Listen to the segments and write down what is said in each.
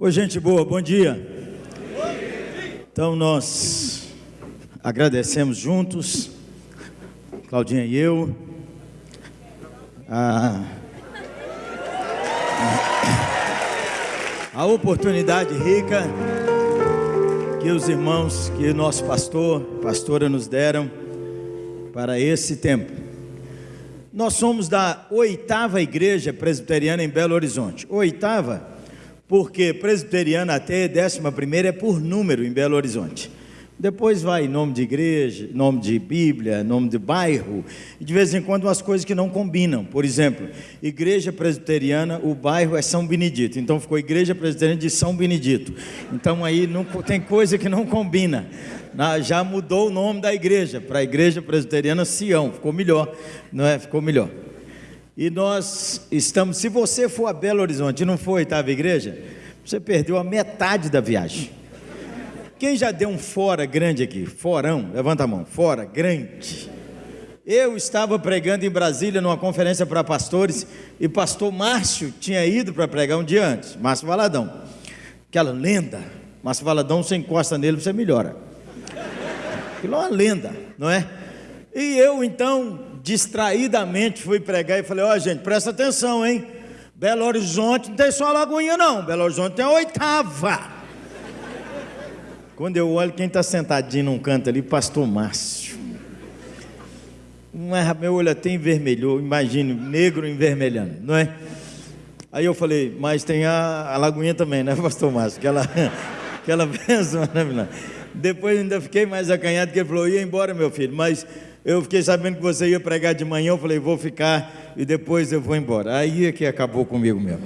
Oi, gente boa, bom dia. Então, nós agradecemos juntos, Claudinha e eu, a, a oportunidade rica que os irmãos, que nosso pastor, pastora nos deram para esse tempo. Nós somos da oitava igreja presbiteriana em Belo Horizonte. Oitava porque presbiteriana até décima primeira é por número em Belo Horizonte. Depois vai nome de igreja, nome de Bíblia, nome de bairro, e de vez em quando umas coisas que não combinam. Por exemplo, igreja presbiteriana, o bairro é São Benedito, então ficou igreja presbiteriana de São Benedito. Então aí não, tem coisa que não combina. Já mudou o nome da igreja para a igreja presbiteriana Sião, ficou melhor, não é? Ficou melhor. E nós estamos, se você for a Belo Horizonte e não for a oitava igreja, você perdeu a metade da viagem. Quem já deu um fora grande aqui? Forão, levanta a mão. Fora, grande. Eu estava pregando em Brasília numa conferência para pastores e pastor Márcio tinha ido para pregar um dia antes, Márcio Valadão. Aquela lenda. Márcio Valadão, você encosta nele, você melhora. Aquilo é uma lenda, não é? E eu então distraidamente fui pregar e falei: Ó, oh, gente, presta atenção, hein? Belo Horizonte não tem só a Lagoinha, não. Belo Horizonte tem a oitava. Quando eu olho quem está sentadinho num canto ali, Pastor Márcio. Meu olho até envermelhou, imagine, negro envermelhando, não é? Aí eu falei, mas tem a, a Lagoinha também, né, Pastor Márcio? Aquela, aquela bênção maravilhosa. Depois ainda fiquei mais acanhado, porque ele falou: ia embora, meu filho, mas eu fiquei sabendo que você ia pregar de manhã, eu falei, vou ficar e depois eu vou embora. Aí é que acabou comigo mesmo.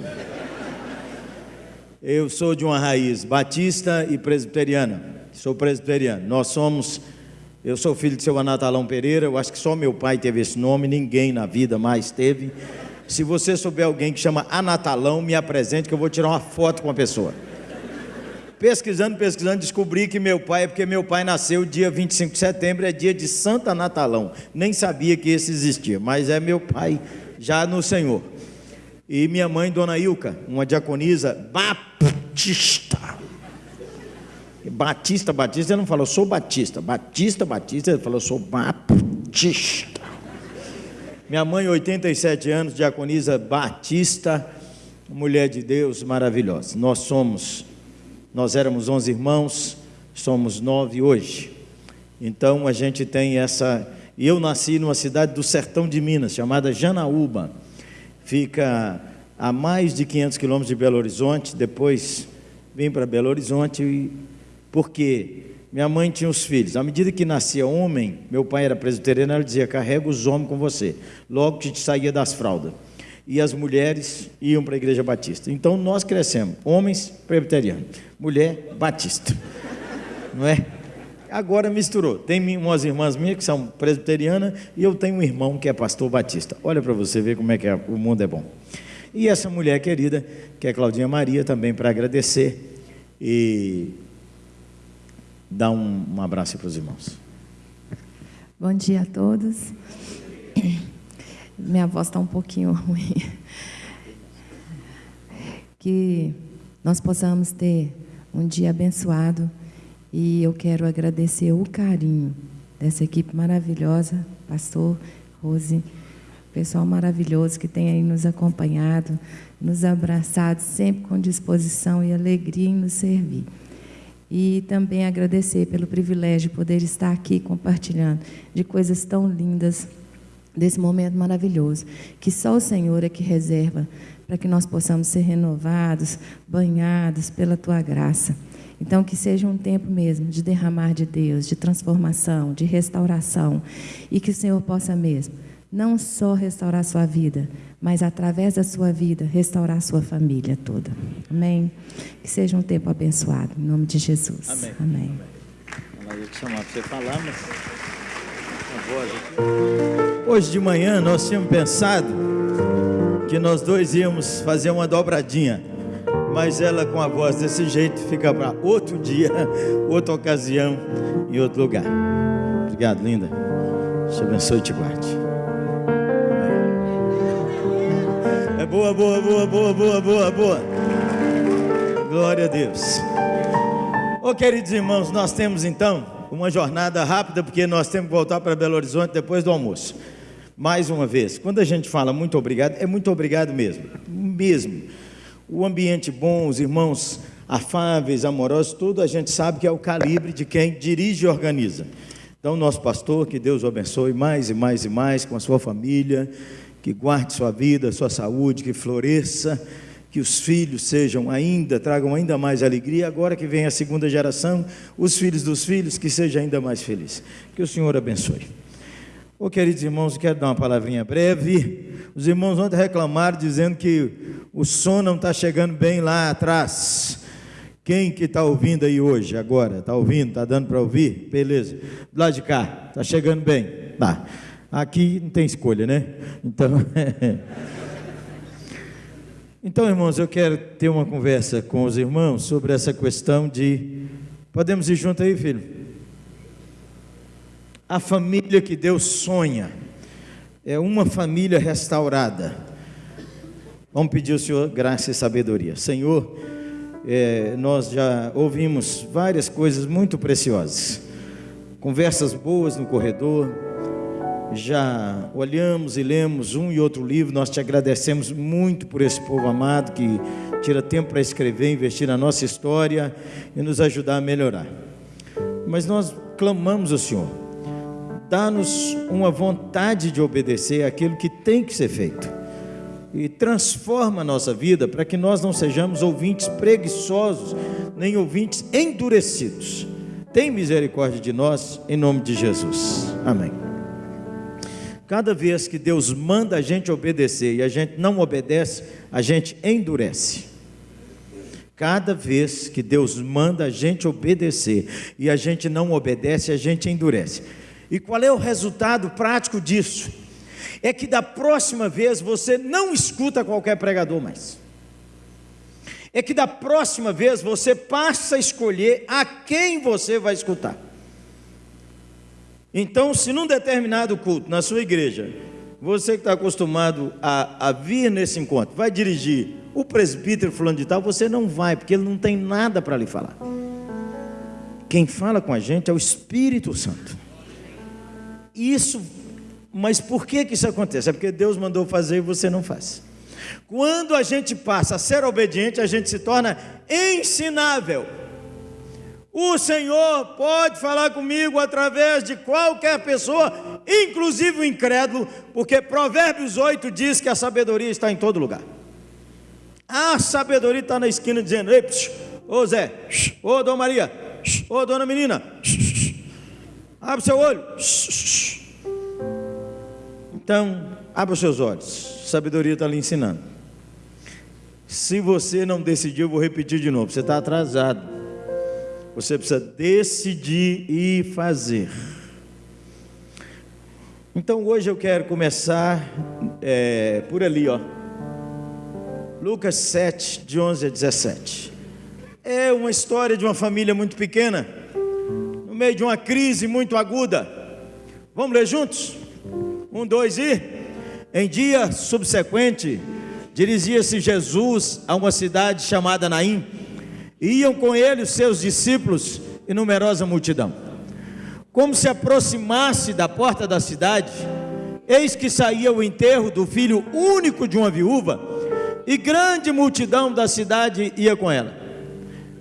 Eu sou de uma raiz batista e presbiteriana. Sou presbiteriano. Nós somos, eu sou filho de seu Anatalão Pereira, eu acho que só meu pai teve esse nome, ninguém na vida mais teve. Se você souber alguém que chama Anatalão, me apresente que eu vou tirar uma foto com a pessoa. Pesquisando, pesquisando, descobri que meu pai, é porque meu pai nasceu dia 25 de setembro, é dia de Santa Natalão. Nem sabia que esse existia, mas é meu pai já no Senhor. E minha mãe, Dona Ilka, uma diaconisa batista. Batista, Batista, ele não falou, sou Batista. Batista, Batista, ele falou, sou Batista. Minha mãe, 87 anos, diaconisa Batista, mulher de Deus maravilhosa. Nós somos nós éramos 11 irmãos, somos nove hoje. Então a gente tem essa. E eu nasci numa cidade do sertão de Minas, chamada Janaúba. Fica a mais de 500 quilômetros de Belo Horizonte. Depois vim para Belo Horizonte, porque minha mãe tinha os filhos. À medida que nascia homem, meu pai era presbiteriano, ela dizia: carrega os homens com você. Logo que te saía das fraldas e as mulheres iam para a igreja batista. Então nós crescemos, homens presbiterianos, mulher batista. Não é? Agora misturou. Tem umas irmãs minhas que são presbiterianas e eu tenho um irmão que é pastor batista. Olha para você ver como é que é, o mundo é bom. E essa mulher querida, que é Claudinha Maria, também para agradecer e dar um, um abraço para os irmãos. Bom dia a todos. Minha voz está um pouquinho ruim. Que nós possamos ter um dia abençoado e eu quero agradecer o carinho dessa equipe maravilhosa, pastor Rose, pessoal maravilhoso que tem aí nos acompanhado, nos abraçado, sempre com disposição e alegria em nos servir. E também agradecer pelo privilégio de poder estar aqui compartilhando de coisas tão lindas desse momento maravilhoso, que só o Senhor é que reserva para que nós possamos ser renovados, banhados pela tua graça. Então, que seja um tempo mesmo de derramar de Deus, de transformação, de restauração, e que o Senhor possa mesmo não só restaurar a sua vida, mas através da sua vida restaurar a sua família toda. Amém? Que seja um tempo abençoado, em nome de Jesus. Amém. Amém. Amém. Chamar para você falar, mas. Hoje de manhã nós tínhamos pensado que nós dois íamos fazer uma dobradinha, mas ela com a voz desse jeito fica para outro dia, outra ocasião, em outro lugar. Obrigado, linda. Te abençoe e te guarde. É boa, boa, boa, boa, boa, boa, boa. Glória a Deus. Ô oh, queridos irmãos, nós temos então uma jornada rápida, porque nós temos que voltar para Belo Horizonte depois do almoço. Mais uma vez, quando a gente fala muito obrigado, é muito obrigado mesmo, mesmo. O ambiente bom, os irmãos afáveis, amorosos, tudo a gente sabe que é o calibre de quem dirige e organiza. Então, nosso pastor, que Deus o abençoe mais e mais e mais com a sua família, que guarde sua vida, sua saúde, que floresça que os filhos sejam ainda, tragam ainda mais alegria, agora que vem a segunda geração, os filhos dos filhos, que seja ainda mais feliz. Que o Senhor abençoe. Ô, queridos irmãos, quero dar uma palavrinha breve. Os irmãos ontem reclamaram dizendo que o som não está chegando bem lá atrás. Quem que está ouvindo aí hoje, agora? Está ouvindo? Está dando para ouvir? Beleza. Do lado de cá, está chegando bem? Tá. Aqui não tem escolha, né? Então. Então, irmãos, eu quero ter uma conversa com os irmãos sobre essa questão de. Podemos ir junto aí, filho? A família que Deus sonha é uma família restaurada. Vamos pedir ao Senhor graça e sabedoria. Senhor, é, nós já ouvimos várias coisas muito preciosas, conversas boas no corredor, já olhamos e lemos um e outro livro, nós te agradecemos muito por esse povo amado que tira tempo para escrever, investir na nossa história e nos ajudar a melhorar. Mas nós clamamos ao Senhor, dá-nos uma vontade de obedecer aquilo que tem que ser feito e transforma a nossa vida para que nós não sejamos ouvintes preguiçosos, nem ouvintes endurecidos. Tem misericórdia de nós, em nome de Jesus. Amém. Cada vez que Deus manda a gente obedecer e a gente não obedece, a gente endurece. Cada vez que Deus manda a gente obedecer e a gente não obedece, a gente endurece. E qual é o resultado prático disso? É que da próxima vez você não escuta qualquer pregador mais. É que da próxima vez você passa a escolher a quem você vai escutar. Então, se num determinado culto, na sua igreja, você que está acostumado a, a, vir nesse encontro, vai dirigir o presbítero fulano de tal, você não vai, porque ele não tem nada para lhe falar. Quem fala com a gente é o Espírito Santo. Isso, mas por que, que isso acontece? É porque Deus mandou fazer e você não faz. Quando a gente passa a ser obediente, a gente se torna ensinável. O Senhor pode falar comigo através de qualquer pessoa, inclusive o incrédulo, porque Provérbios 8 diz que a sabedoria está em todo lugar. A sabedoria está na esquina dizendo: Ei, psh, ô Zé, ô Dona Maria, ô Dona Menina, abre seu olho. Então, abra os seus olhos, sabedoria está lhe ensinando. Se você não decidiu, eu vou repetir de novo: você está atrasado. Você precisa decidir e fazer. Então hoje eu quero começar é, por ali, ó. Lucas 7, de 11 a 17. É uma história de uma família muito pequena, no meio de uma crise muito aguda. Vamos ler juntos? Um, dois e. Em dia subsequente, dirigia-se Jesus a uma cidade chamada Naim Iam com ele os seus discípulos e numerosa multidão. Como se aproximasse da porta da cidade, eis que saía o enterro do filho único de uma viúva, e grande multidão da cidade ia com ela.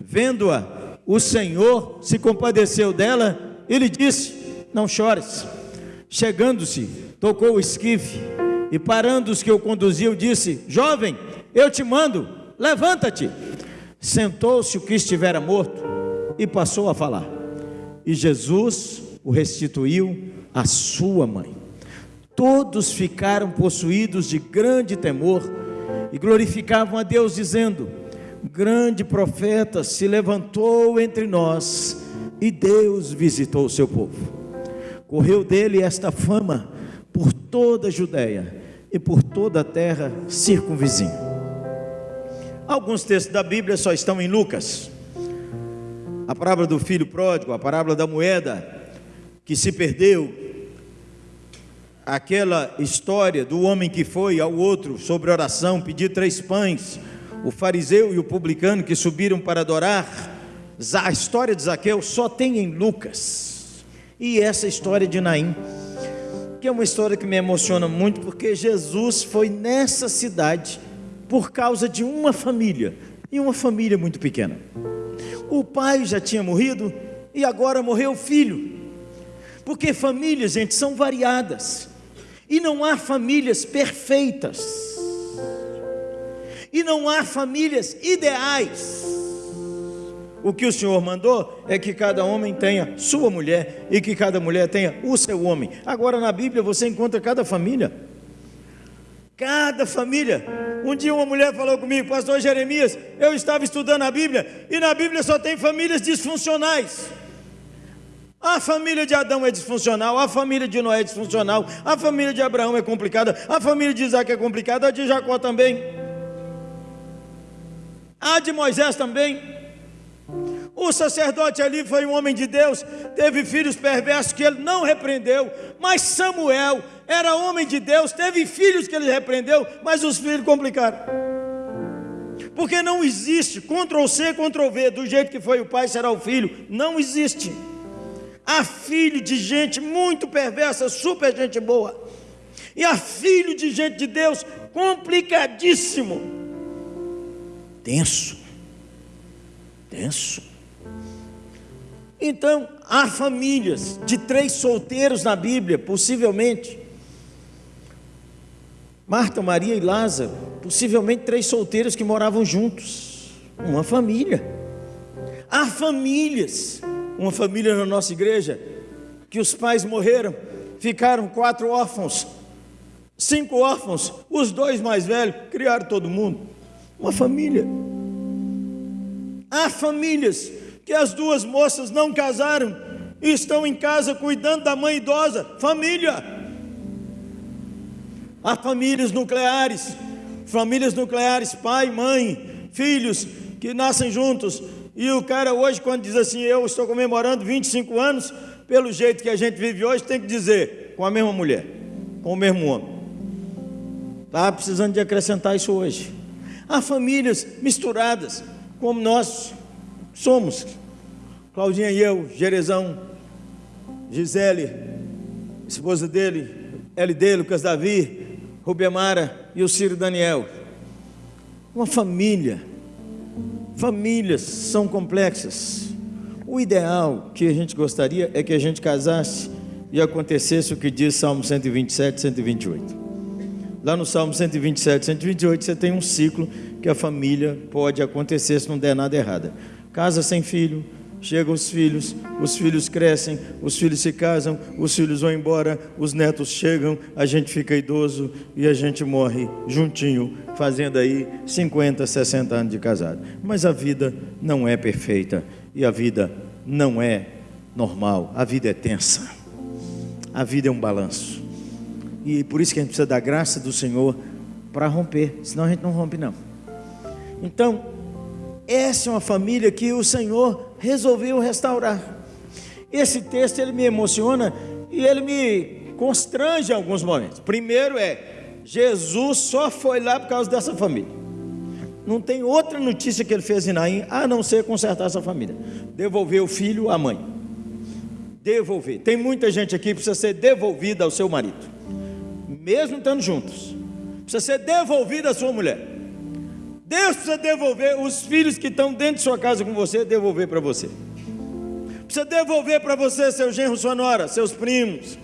Vendo-a, o Senhor se compadeceu dela e lhe disse: Não chores. Chegando-se, tocou o esquife e parando os que o conduziam, disse: Jovem, eu te mando, levanta-te. Sentou-se o que estivera morto e passou a falar. E Jesus o restituiu à sua mãe. Todos ficaram possuídos de grande temor e glorificavam a Deus, dizendo: Grande profeta se levantou entre nós e Deus visitou o seu povo. Correu dele esta fama por toda a Judéia e por toda a terra circunvizinha. Alguns textos da Bíblia só estão em Lucas. A parábola do filho pródigo, a parábola da moeda que se perdeu, aquela história do homem que foi ao outro sobre oração, pedir três pães, o fariseu e o publicano que subiram para adorar, a história de Zaqueu só tem em Lucas. E essa história de Naim, que é uma história que me emociona muito, porque Jesus foi nessa cidade por causa de uma família, e uma família muito pequena. O pai já tinha morrido e agora morreu o filho. Porque famílias, gente, são variadas. E não há famílias perfeitas e não há famílias ideais. O que o Senhor mandou é que cada homem tenha sua mulher e que cada mulher tenha o seu homem. Agora na Bíblia você encontra cada família. Cada família. Um dia uma mulher falou comigo, pastor Jeremias, eu estava estudando a Bíblia e na Bíblia só tem famílias disfuncionais. A família de Adão é disfuncional, a família de Noé é disfuncional, a família de Abraão é complicada, a família de Isaac é complicada, a de Jacó também. A de Moisés também. O sacerdote ali foi um homem de Deus, teve filhos perversos que ele não repreendeu, mas Samuel era homem de Deus, teve filhos que ele repreendeu, mas os filhos complicaram. Porque não existe Ctrl C, Ctrl V, do jeito que foi o pai será o filho, não existe. Há filho de gente muito perversa, super gente boa, e há filho de gente de Deus complicadíssimo tenso. Tenso. Então, há famílias de três solteiros na Bíblia, possivelmente. Marta, Maria e Lázaro, possivelmente três solteiros que moravam juntos. Uma família. Há famílias, uma família na nossa igreja, que os pais morreram, ficaram quatro órfãos, cinco órfãos, os dois mais velhos criaram todo mundo. Uma família. Há famílias que as duas moças não casaram e estão em casa cuidando da mãe idosa. Família. Há famílias nucleares, famílias nucleares, pai, mãe, filhos que nascem juntos. E o cara hoje, quando diz assim, eu estou comemorando 25 anos, pelo jeito que a gente vive hoje, tem que dizer com a mesma mulher, com o mesmo homem. Está precisando de acrescentar isso hoje. Há famílias misturadas, como nós somos. Claudinha e eu, Jerezão, Gisele, esposa dele, LD, Lucas Davi, Rubemara e o Ciro Daniel. Uma família. Famílias são complexas. O ideal que a gente gostaria é que a gente casasse e acontecesse o que diz Salmo 127, 128. Lá no Salmo 127, 128, você tem um ciclo que a família pode acontecer se não der nada errado. Casa sem filho, chegam os filhos, os filhos crescem, os filhos se casam, os filhos vão embora, os netos chegam, a gente fica idoso e a gente morre juntinho, fazendo aí 50, 60 anos de casado. Mas a vida não é perfeita e a vida não é normal, a vida é tensa. A vida é um balanço. E por isso que a gente precisa da graça do Senhor para romper, senão a gente não rompe não. Então, essa é uma família que o Senhor resolveu restaurar. Esse texto ele me emociona e ele me constrange em alguns momentos. Primeiro é Jesus só foi lá por causa dessa família. Não tem outra notícia que ele fez em Naim a não ser consertar essa família. Devolver o filho à mãe. Devolver. Tem muita gente aqui que precisa ser devolvida ao seu marido mesmo estando juntos, precisa ser devolvida a sua mulher. Deus precisa devolver os filhos que estão dentro de sua casa com você, devolver para você. Precisa devolver para você seu genro, sua nora, seus primos.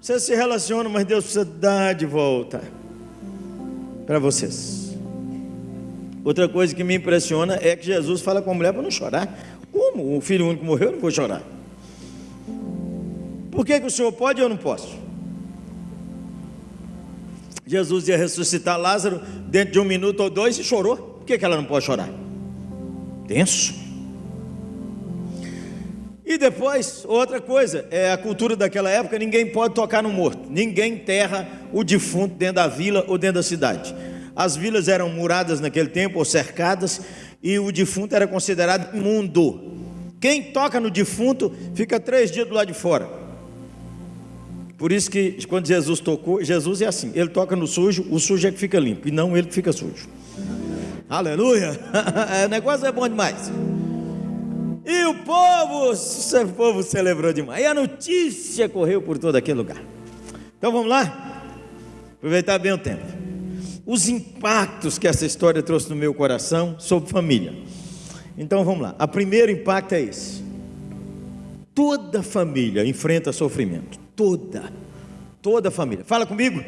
Você se relaciona, mas Deus precisa dar de volta para vocês. Outra coisa que me impressiona é que Jesus fala com a mulher para não chorar. Como? O filho único morreu, eu não vou chorar. Por que, que o senhor pode e eu não posso? Jesus ia ressuscitar Lázaro dentro de um minuto ou dois e chorou. Por que, que ela não pode chorar? Tenso. E depois, outra coisa, é a cultura daquela época, ninguém pode tocar no morto. Ninguém enterra o defunto dentro da vila ou dentro da cidade. As vilas eram muradas naquele tempo, ou cercadas, e o defunto era considerado imundo. Quem toca no defunto fica três dias do lado de fora. Por isso que quando Jesus tocou, Jesus é assim, ele toca no sujo, o sujo é que fica limpo, e não ele que fica sujo. Aleluia! o negócio é bom demais. E o povo, o povo celebrou demais. E a notícia correu por todo aquele lugar. Então vamos lá? Aproveitar bem o tempo. Os impactos que essa história trouxe no meu coração sobre família. Então vamos lá. O primeiro impacto é esse. Toda família enfrenta sofrimento. Toda. Toda família. Fala comigo.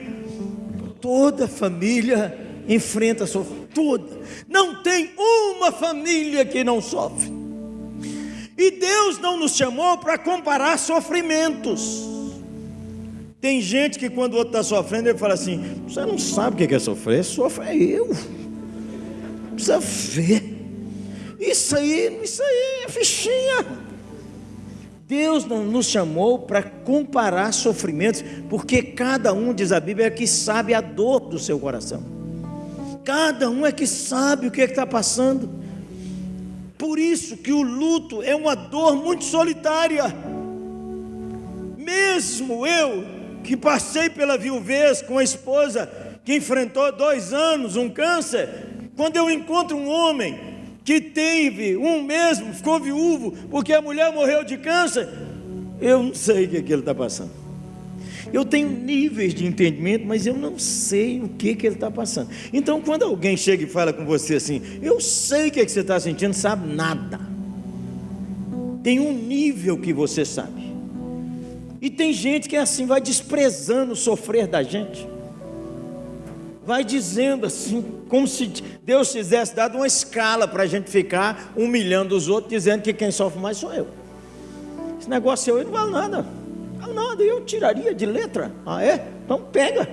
Toda família enfrenta sofrimento. Toda. Não tem uma família que não sofre. E Deus não nos chamou para comparar sofrimentos. Tem gente que quando o outro está sofrendo, ele fala assim: Você não sabe o que é sofrer, sofre eu. Precisa ver. Isso aí, isso aí é fichinha. Deus não nos chamou para comparar sofrimentos, porque cada um, diz a Bíblia, é que sabe a dor do seu coração. Cada um é que sabe o que é está passando. Por isso que o luto é uma dor muito solitária. Mesmo eu, que passei pela viuvez com a esposa que enfrentou dois anos um câncer, quando eu encontro um homem que teve um mesmo, ficou viúvo, porque a mulher morreu de câncer, eu não sei o que, é que ele está passando. Eu tenho níveis de entendimento, mas eu não sei o que, que ele está passando. Então, quando alguém chega e fala com você assim, eu sei o que, é que você está sentindo, sabe nada. Tem um nível que você sabe. E tem gente que é assim, vai desprezando o sofrer da gente vai dizendo assim, como se Deus tivesse dado uma escala para a gente ficar humilhando os outros, dizendo que quem sofre mais sou eu. Esse negócio aí não vale nada. Não vale nada, eu tiraria de letra. Ah, é? Então pega.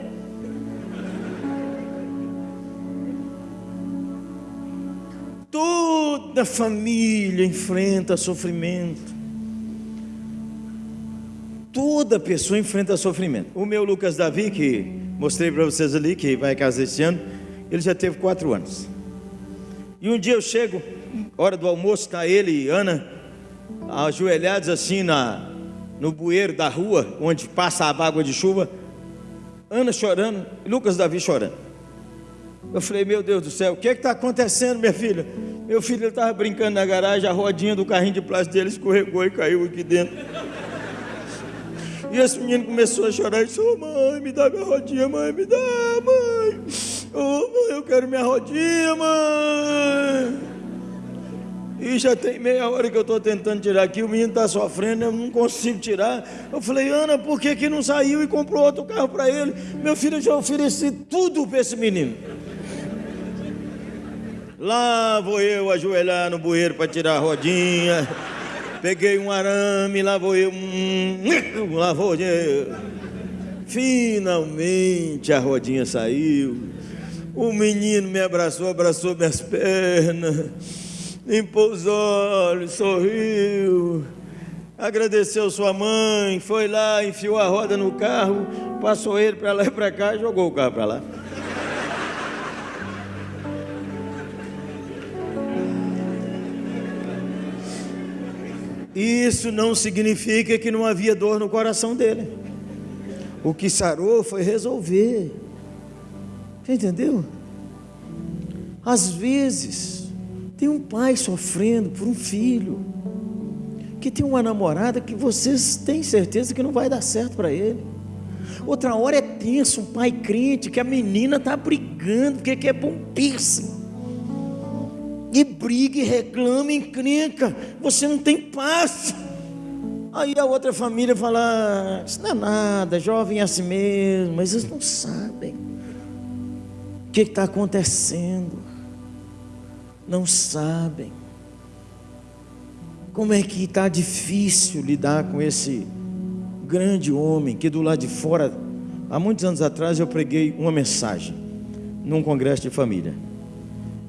Toda família enfrenta sofrimento. Toda pessoa enfrenta sofrimento. O meu Lucas Davi, que mostrei para vocês ali, que vai casar esse ano, ele já teve quatro anos. E um dia eu chego, hora do almoço, está ele e Ana, ajoelhados assim na, no bueiro da rua, onde passa a água de chuva, Ana chorando Lucas Davi chorando. Eu falei, meu Deus do céu, o que é está acontecendo, minha filha? Meu filho estava brincando na garagem, a rodinha do carrinho de plástico dele escorregou e caiu aqui dentro. E esse menino começou a chorar e disse: oh, mãe, me dá minha rodinha, mãe, me dá, mãe. Oh, mãe, eu quero minha rodinha, mãe. E já tem meia hora que eu estou tentando tirar aqui, o menino está sofrendo, eu não consigo tirar. Eu falei, Ana, por que, que não saiu e comprou outro carro para ele? Meu filho, eu já ofereci tudo para esse menino. Lá vou eu ajoelhar no bueiro para tirar a rodinha. Peguei um arame, lá vou eu. Hum, lá vou eu. Finalmente a rodinha saiu. O menino me abraçou, abraçou minhas pernas, limpou os olhos, sorriu, agradeceu sua mãe, foi lá, enfiou a roda no carro, passou ele para lá e para cá e jogou o carro para lá. Isso não significa que não havia dor no coração dele. O que sarou foi resolver. Você entendeu? Às vezes, tem um pai sofrendo por um filho, que tem uma namorada que vocês têm certeza que não vai dar certo para ele. Outra hora é tenso, um pai crente, que a menina está brigando, porque quer pôr um piercing e briga e reclama, encrenca, você não tem paz. Aí a outra família fala: Isso não é nada, jovem é assim mesmo, mas eles não sabem o que está acontecendo, não sabem. Como é que está difícil lidar com esse grande homem que do lado de fora, há muitos anos atrás eu preguei uma mensagem num congresso de família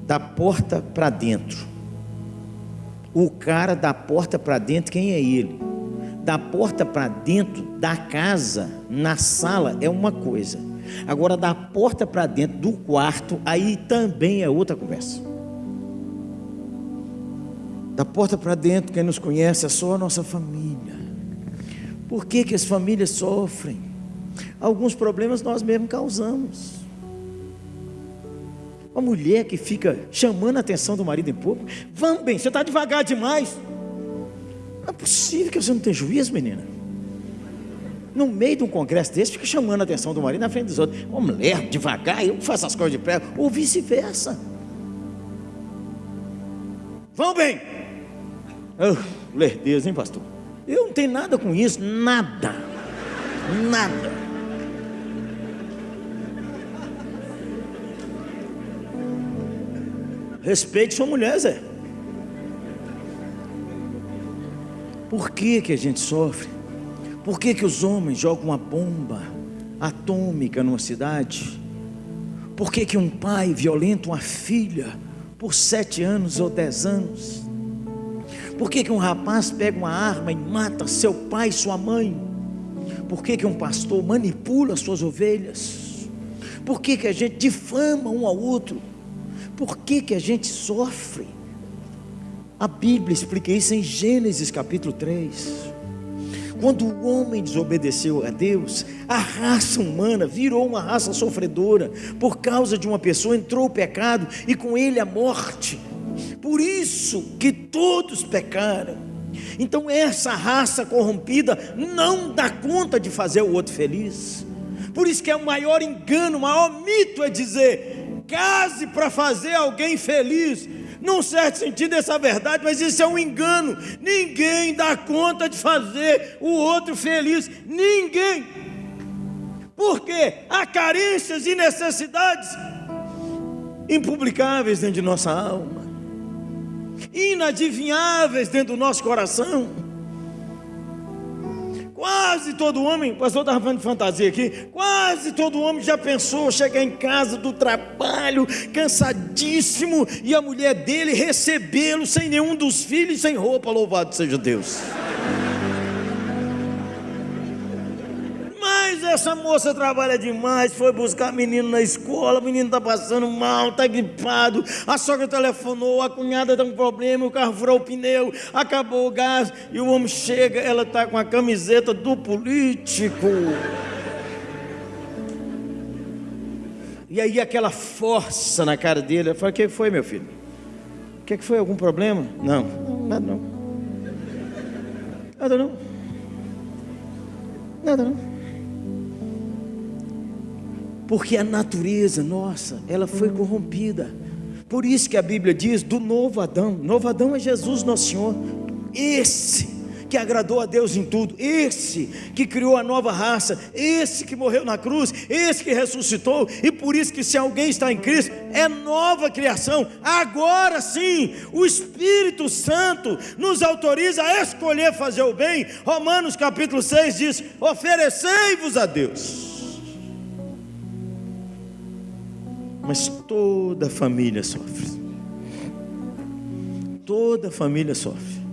da porta para dentro. O cara da porta para dentro, quem é ele? Da porta para dentro da casa, na sala, é uma coisa. Agora, da porta para dentro do quarto, aí também é outra conversa. Da porta para dentro, quem nos conhece é só a nossa família. Por que, que as famílias sofrem? Alguns problemas nós mesmos causamos. Uma mulher que fica chamando a atenção do marido em público. Vamos bem, você está devagar demais. Não é possível que você não tenha juízo, menina. No meio de um congresso desse, fica chamando a atenção do marido na frente dos outros. Uma mulher, devagar, eu faço as coisas de pé, ou vice-versa. Vamos bem. Oh, lerdeza, hein, pastor? Eu não tenho nada com isso, nada. Nada. Respeite sua mulher, Zé. Por que, que a gente sofre? Por que, que os homens jogam uma bomba atômica numa cidade? Por que, que um pai violenta uma filha por sete anos ou dez anos? Por que, que um rapaz pega uma arma e mata seu pai e sua mãe? Por que, que um pastor manipula suas ovelhas? Por que, que a gente difama um ao outro? Por que, que a gente sofre? A Bíblia explica isso em Gênesis capítulo 3. Quando o homem desobedeceu a Deus, a raça humana virou uma raça sofredora. Por causa de uma pessoa entrou o pecado e com ele a morte. Por isso que todos pecaram. Então essa raça corrompida não dá conta de fazer o outro feliz. Por isso que é o maior engano, o maior mito é dizer: case para fazer alguém feliz. Num certo sentido, essa verdade, mas isso é um engano. Ninguém dá conta de fazer o outro feliz. Ninguém. Porque há carências e necessidades impublicáveis dentro de nossa alma, inadivinháveis dentro do nosso coração. Quase todo homem, o pastor estava falando de fantasia aqui, quase todo homem já pensou chegar em casa do trabalho, cansadíssimo, e a mulher dele recebê-lo sem nenhum dos filhos, sem roupa, louvado seja Deus. Mas essa moça trabalha demais, foi buscar menino na escola, o menino está passando mal, está gripado, a sogra telefonou, a cunhada está com problema, o carro furou o pneu, acabou o gás, e o homem chega, ela está com a camiseta do político. E aí aquela força na cara dele, eu o que foi meu filho? O que foi? Algum problema? Não, nada não. Nada não. Nada não. Porque a natureza nossa, ela foi corrompida. Por isso que a Bíblia diz do novo Adão. Novo Adão é Jesus nosso Senhor. Esse que agradou a Deus em tudo, esse que criou a nova raça, esse que morreu na cruz, esse que ressuscitou, e por isso que se alguém está em Cristo, é nova criação. Agora sim, o Espírito Santo nos autoriza a escolher fazer o bem. Romanos capítulo 6 diz: "Oferecei-vos a Deus". Mas toda família sofre. Toda família sofre.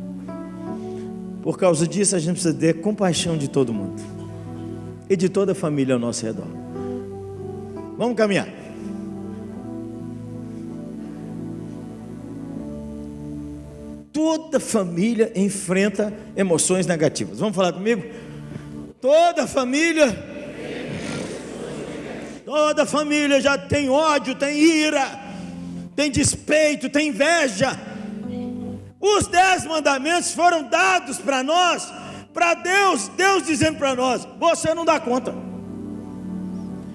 Por causa disso, a gente precisa ter compaixão de todo mundo e de toda a família ao nosso redor. Vamos caminhar. Toda família enfrenta emoções negativas. Vamos falar comigo? Toda família Toda família já tem ódio, tem ira, tem despeito, tem inveja. Os dez mandamentos foram dados para nós, para Deus, Deus dizendo para nós: você não dá conta.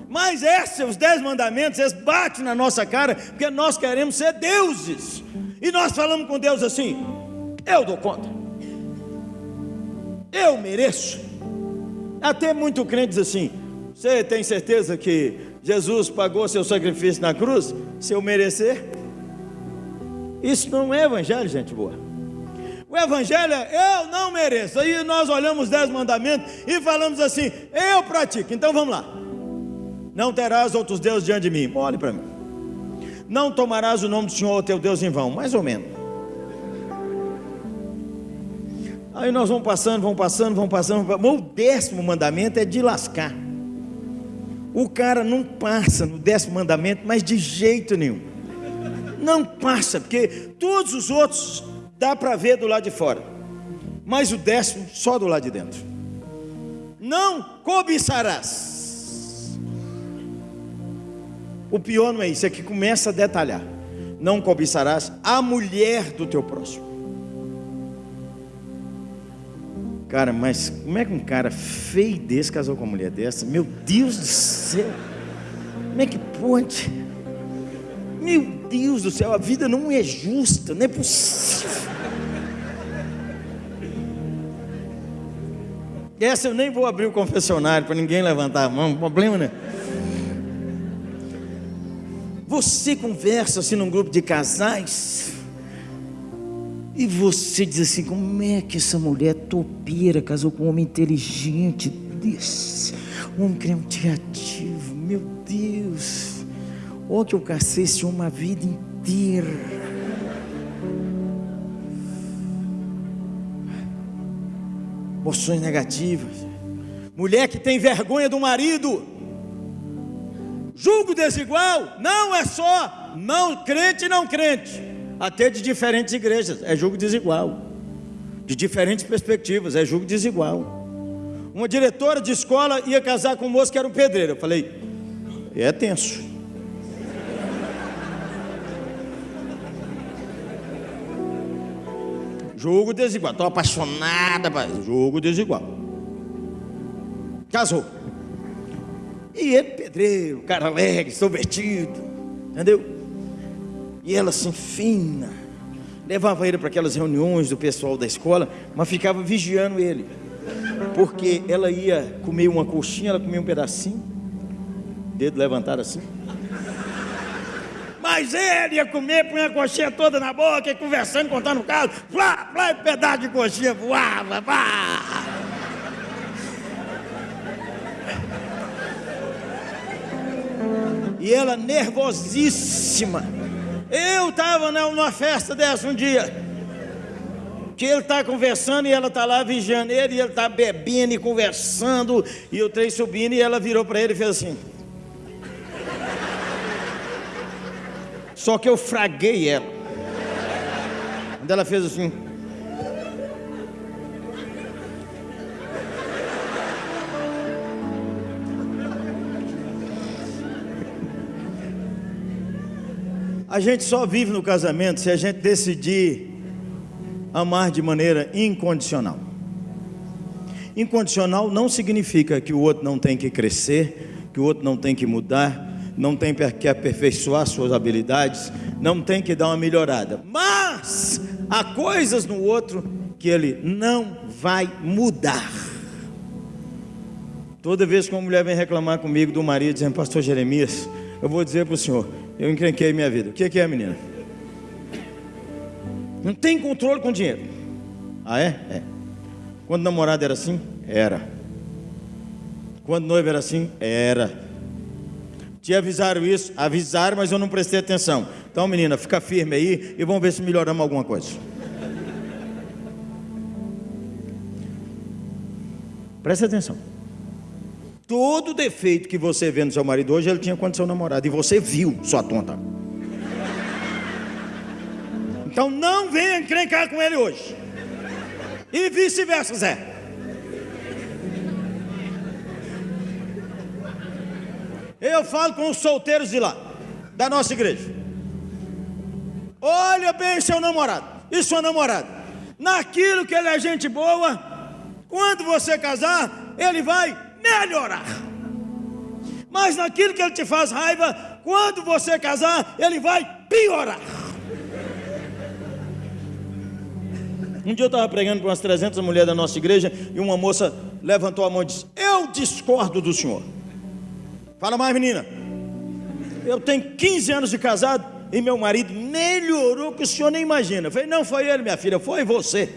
Mas esses, os dez mandamentos, eles batem na nossa cara, porque nós queremos ser deuses. E nós falamos com Deus assim: eu dou conta, eu mereço. Até muito crente diz assim: você tem certeza que Jesus pagou seu sacrifício na cruz, se eu merecer? Isso não é evangelho, gente boa. O evangelho é eu não mereço. Aí nós olhamos os dez mandamentos e falamos assim: eu pratico. Então vamos lá. Não terás outros deuses diante de mim. Olhe para mim. Não tomarás o nome do Senhor, teu Deus, em vão. Mais ou menos. Aí nós vamos passando, vamos passando, vamos passando. O décimo mandamento é de lascar. O cara não passa no décimo mandamento, mas de jeito nenhum. Não passa, porque todos os outros dá para ver do lado de fora, mas o décimo só do lado de dentro. Não cobiçarás. O pior não é isso, é que começa a detalhar. Não cobiçarás a mulher do teu próximo. Cara, mas como é que um cara feio desse casou com uma mulher dessa? Meu Deus do céu! Como é que pode? Meu Deus do céu, a vida não é justa, não é possível. Essa eu nem vou abrir o confessionário para ninguém levantar a mão, problema né? Você conversa assim num grupo de casais e você diz assim: como é que essa mulher topeira casou com um homem inteligente desse, um homem criativo? Meu Deus, olha que eu cacei esse uma vida inteira. Emoções negativas. Mulher que tem vergonha do marido. Julgo desigual não é só não crente e não crente, até de diferentes igrejas, é julgo desigual. De diferentes perspectivas, é julgo desigual. Uma diretora de escola ia casar com um moço que era um pedreiro. Eu falei, é tenso. Jogo desigual. Estou apaixonada, jogo desigual. Casou. E ele, pedreiro, cara alegre, extrovertido, entendeu? E ela assim, fina, levava ele para aquelas reuniões do pessoal da escola, mas ficava vigiando ele, porque ela ia comer uma coxinha, ela comia um pedacinho, dedo levantado assim. Mas ele ia comer, punha a coxinha toda na boca, conversando, contando o caso, flá, flá, pedaço de coxinha voava, vá. E ela nervosíssima. Eu estava numa festa dessa um dia. Que ele está conversando e ela está lá vigiando ele, e ele está bebendo e conversando, e o trem subindo, e ela virou para ele e fez assim. Só que eu fraguei ela. Quando ela fez assim. A gente só vive no casamento se a gente decidir amar de maneira incondicional. Incondicional não significa que o outro não tem que crescer, que o outro não tem que mudar, não tem que aperfeiçoar suas habilidades, não tem que dar uma melhorada. Mas há coisas no outro que ele não vai mudar. Toda vez que uma mulher vem reclamar comigo do marido, dizendo, Pastor Jeremias, eu vou dizer para o senhor, eu encrenquei minha vida. O que é, menina? Não tem controle com dinheiro. Ah, é? É. Quando namorado era assim? Era. Quando noivo era assim? Era. Te avisaram isso? Avisaram, mas eu não prestei atenção. Então, menina, fica firme aí e vamos ver se melhoramos alguma coisa. Presta atenção. Todo defeito que você vê no seu marido hoje, ele tinha quando seu namorado. E você viu, sua tonta. Então não venha encrencar com ele hoje. E vice-versa, Zé. Eu falo com os solteiros de lá, da nossa igreja. Olha bem seu namorado e sua namorada. Naquilo que ele é gente boa, quando você casar, ele vai melhorar. Mas naquilo que ele te faz raiva, quando você casar, ele vai piorar. Um dia eu estava pregando para umas 300 mulheres da nossa igreja e uma moça levantou a mão e disse: Eu discordo do senhor. Fala mais, menina. Eu tenho 15 anos de casado e meu marido melhorou que o senhor nem imagina. Eu falei: Não foi ele, minha filha, foi você.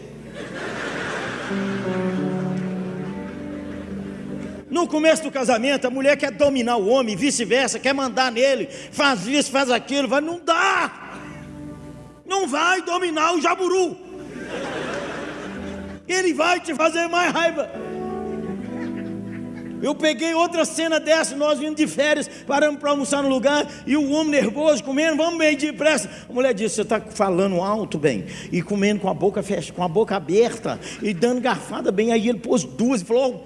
No começo do casamento, a mulher quer dominar o homem, vice-versa, quer mandar nele, faz isso, faz aquilo, vai, não dá. Não vai dominar o jaburu. Ele vai te fazer mais raiva. Eu peguei outra cena dessa, nós vindo de férias, paramos para almoçar no lugar, e o homem nervoso, comendo, vamos meio depressa. A mulher disse: Você está falando alto, bem, e comendo com a boca fechada, com a boca aberta, e dando garfada bem. Aí ele pôs duas e falou: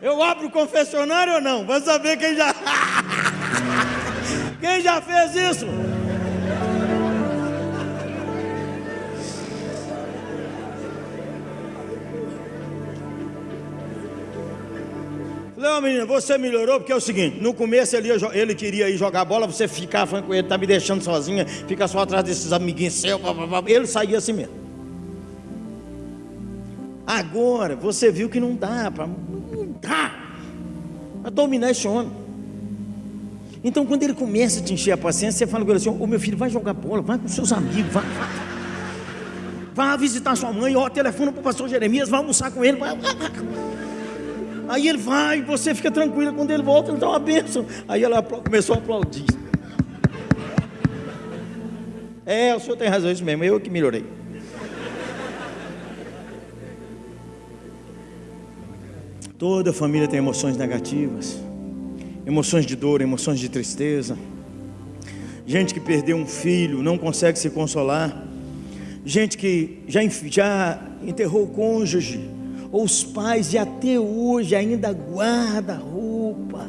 Eu abro o confessionário ou não? Vamos saber quem já. quem já fez isso? Falei, menina, você melhorou porque é o seguinte: no começo ele, ele queria ir jogar bola, você ficava com ele, tá me deixando sozinha, fica só atrás desses amiguinhos seus, ele saía assim mesmo. Agora você viu que não dá para não dá para dominar esse homem. Então quando ele começa a te encher a paciência, você fala com ele assim: "Ô meu filho, vai jogar bola, vai com seus amigos, vai, vai. Vai visitar sua mãe, ó, telefona para o pastor Jeremias, vai almoçar com ele, vai, vai, vai. Aí ele vai, você fica tranquila quando ele volta, ele dá uma bênção. Aí ela começou a aplaudir. É, o senhor tem razão, isso mesmo, eu que melhorei. Toda família tem emoções negativas, emoções de dor, emoções de tristeza. Gente que perdeu um filho, não consegue se consolar. Gente que já, já enterrou o cônjuge, ou os pais e até hoje ainda guarda roupa,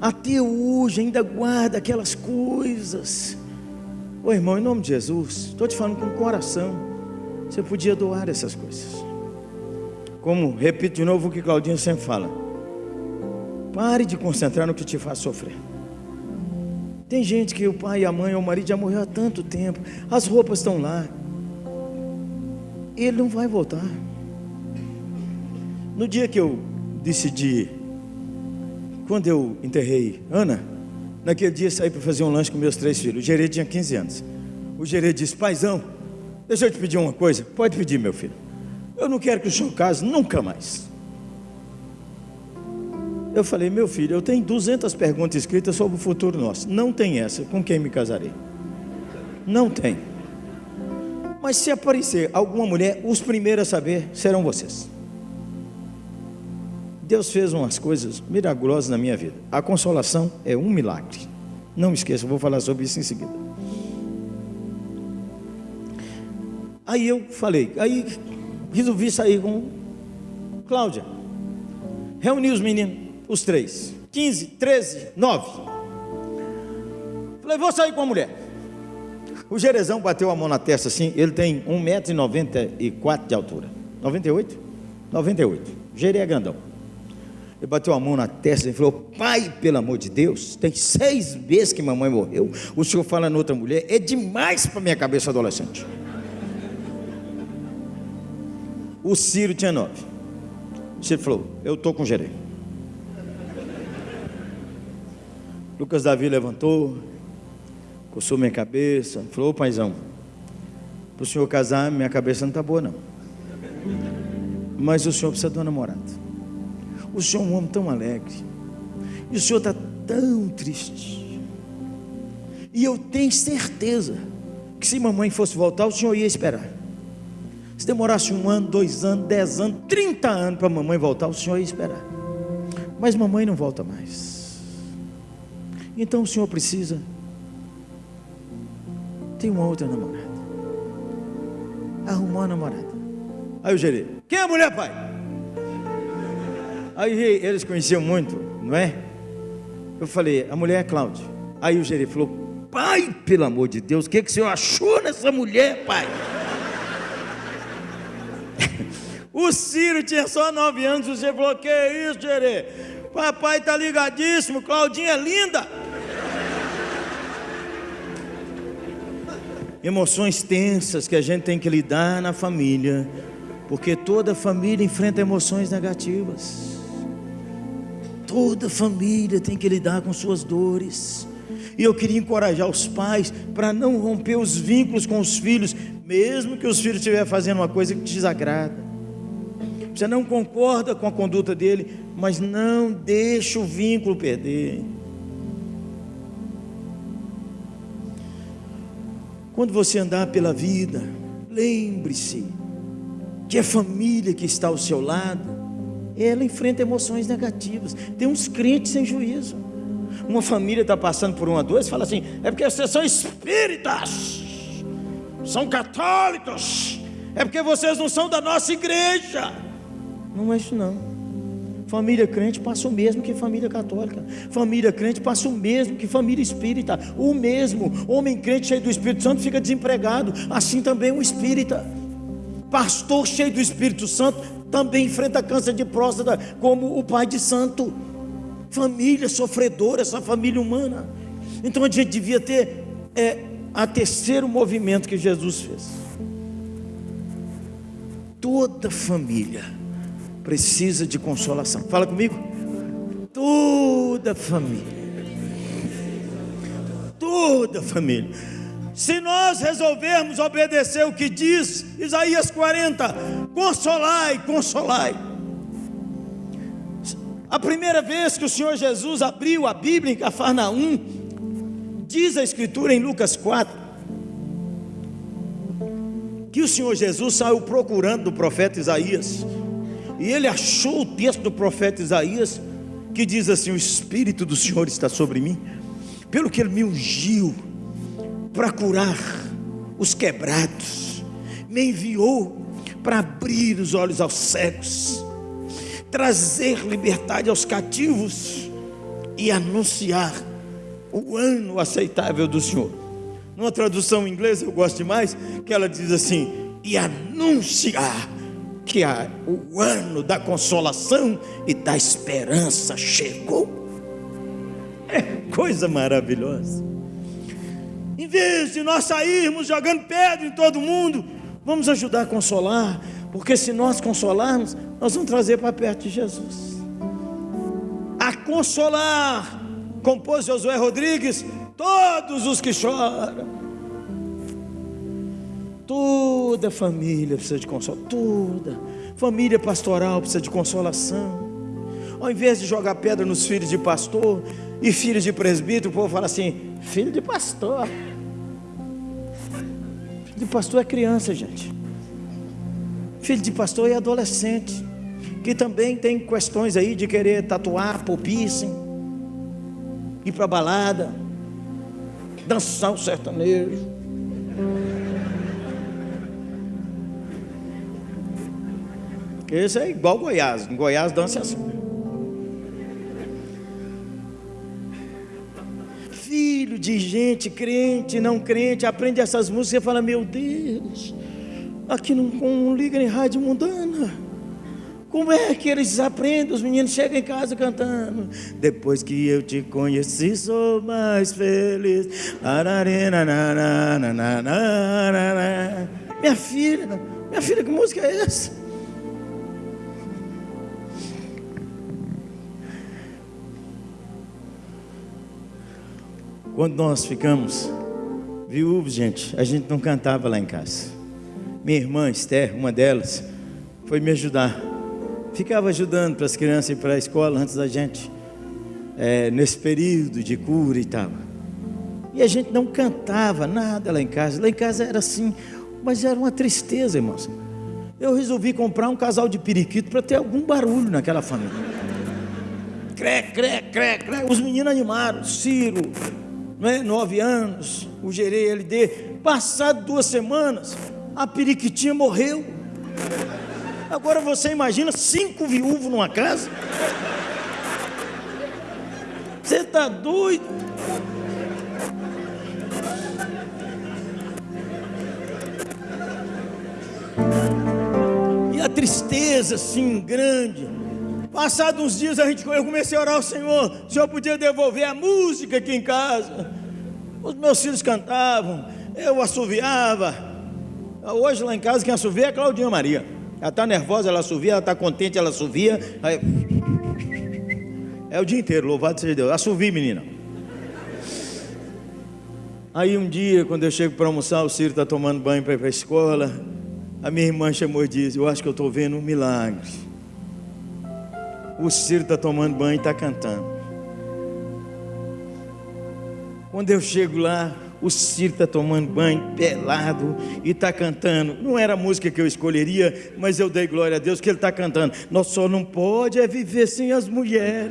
até hoje ainda guarda aquelas coisas. Ô irmão, em nome de Jesus, estou te falando com o coração, você podia doar essas coisas. Como, repito de novo o que Claudinho sempre fala, pare de concentrar no que te faz sofrer. Tem gente que o pai, a mãe ou o marido já morreu há tanto tempo, as roupas estão lá, ele não vai voltar. No dia que eu decidi, quando eu enterrei Ana, naquele dia saí para fazer um lanche com meus três filhos. O gerê tinha 15 anos. O gerê disse: Paizão, deixa eu te pedir uma coisa. Pode pedir, meu filho. Eu não quero que o senhor case nunca mais. Eu falei, meu filho, eu tenho 200 perguntas escritas sobre o futuro nosso. Não tem essa. Com quem me casarei? Não tem. Mas se aparecer alguma mulher, os primeiros a saber serão vocês. Deus fez umas coisas miraculosas na minha vida. A consolação é um milagre. Não esqueça, vou falar sobre isso em seguida. Aí eu falei, aí resolvi sair com Cláudia. Reuni os meninos, os três. 15, 13, 9. Falei, vou sair com a mulher. O Jerezão bateu a mão na testa assim, ele tem 1,94m de altura. 98? 98. Gerê é grandão. Ele bateu a mão na testa e falou: Pai, pelo amor de Deus, tem seis meses que mamãe morreu. O senhor fala em outra mulher, é demais para minha cabeça adolescente. O Ciro tinha nove. O Ciro falou: Eu estou com gerê. Lucas Davi levantou, coçou minha cabeça, falou: Paizão, para o senhor casar, minha cabeça não está boa, não. Mas o senhor precisa de uma namorada. O Senhor é um homem tão alegre. E o Senhor está tão triste. E eu tenho certeza que se mamãe fosse voltar, o Senhor ia esperar. Se demorasse um ano, dois anos, dez anos, trinta anos para a mamãe voltar, o Senhor ia esperar. Mas mamãe não volta mais. Então o Senhor precisa ter uma outra namorada. Arrumou uma namorada. Aí o gerê, quem é a mulher, pai? Aí eles conheciam muito, não é? Eu falei, a mulher é Cláudia. Aí o gerente falou, pai, pelo amor de Deus, o que, que o senhor achou nessa mulher, pai? o Ciro tinha só nove anos, o gerente falou, que isso, gerê? Papai tá ligadíssimo, Claudinha é linda. Emoções tensas que a gente tem que lidar na família, porque toda família enfrenta emoções negativas. Toda família tem que lidar com suas dores. E eu queria encorajar os pais para não romper os vínculos com os filhos, mesmo que os filhos estiverem fazendo uma coisa que te desagrada. Você não concorda com a conduta dele, mas não deixa o vínculo perder. Quando você andar pela vida, lembre-se que a família que está ao seu lado ela enfrenta emoções negativas. Tem uns crentes sem juízo. Uma família está passando por uma você fala assim: é porque vocês são espíritas, são católicos, é porque vocês não são da nossa igreja. Não é isso não. Família crente passa o mesmo que família católica. Família crente passa o mesmo que família espírita. O mesmo. Homem crente cheio do Espírito Santo fica desempregado. Assim também o espírita. Pastor cheio do Espírito Santo também enfrenta câncer de próstata, como o pai de santo. Família sofredora, essa família humana. Então a gente devia ter é, a terceiro movimento que Jesus fez. Toda família precisa de consolação. Fala comigo. Toda família. Toda família. Se nós resolvermos obedecer o que diz Isaías 40, consolai, consolai. A primeira vez que o Senhor Jesus abriu a Bíblia em Cafarnaum, diz a Escritura em Lucas 4, que o Senhor Jesus saiu procurando do profeta Isaías e ele achou o texto do profeta Isaías, que diz assim: O Espírito do Senhor está sobre mim, pelo que ele me ungiu para curar os quebrados, me enviou para abrir os olhos aos cegos, trazer liberdade aos cativos e anunciar o ano aceitável do Senhor. Numa tradução em inglês eu gosto demais, que ela diz assim: e anunciar que a, o ano da consolação e da esperança chegou. É coisa maravilhosa. Em vez de nós sairmos jogando pedra em todo mundo, vamos ajudar a consolar, porque se nós consolarmos, nós vamos trazer para perto de Jesus. A consolar, compôs Josué Rodrigues, todos os que choram Toda família precisa de consolação, toda família pastoral precisa de consolação. Ao invés de jogar pedra nos filhos de pastor e filhos de presbítero, o povo fala assim: filho de pastor. De pastor é criança, gente. Filho de pastor é adolescente, que também tem questões aí de querer tatuar, pôr piercing, ir para balada, dançar o sertanejo. Esse é igual Goiás. Em Goiás dança assim. Filho de gente crente, não crente, aprende essas músicas e fala: Meu Deus, aqui não, não liga em rádio mundana. Como é que eles aprendem? Os meninos chegam em casa cantando. Depois que eu te conheci, sou mais feliz. Minha filha, minha filha, que música é essa? Quando nós ficamos viúvos, gente, a gente não cantava lá em casa. Minha irmã Esther, uma delas, foi me ajudar. Ficava ajudando para as crianças ir para a escola antes da gente, é, nesse período de cura e tal. E a gente não cantava nada lá em casa. Lá em casa era assim, mas era uma tristeza, irmãos. Eu resolvi comprar um casal de periquito para ter algum barulho naquela família. Cré, cré, cré, cré. Os meninos animaram. Ciro, né, nove anos, o gerei LD. Passado duas semanas, a periquitinha morreu. Agora você imagina cinco viúvos numa casa? Você está doido? E a tristeza assim grande. Passados uns dias a gente, eu comecei a orar ao Senhor, o Senhor podia devolver a música aqui em casa. Os meus filhos cantavam, eu assoviava. Hoje lá em casa quem assovia é a Claudinha Maria. Ela está nervosa, ela assovia, ela está contente, ela assovia. Aí... É o dia inteiro, louvado seja Deus. Assovia, menina. Aí um dia, quando eu chego para almoçar, o Ciro está tomando banho para ir para a escola. A minha irmã chamou e disse: Eu acho que eu estou vendo um milagre o Ciro está tomando banho e está cantando. Quando eu chego lá, o Ciro está tomando banho, pelado, e está cantando. Não era a música que eu escolheria, mas eu dei glória a Deus que ele está cantando. Nós só não pode é viver sem as mulheres.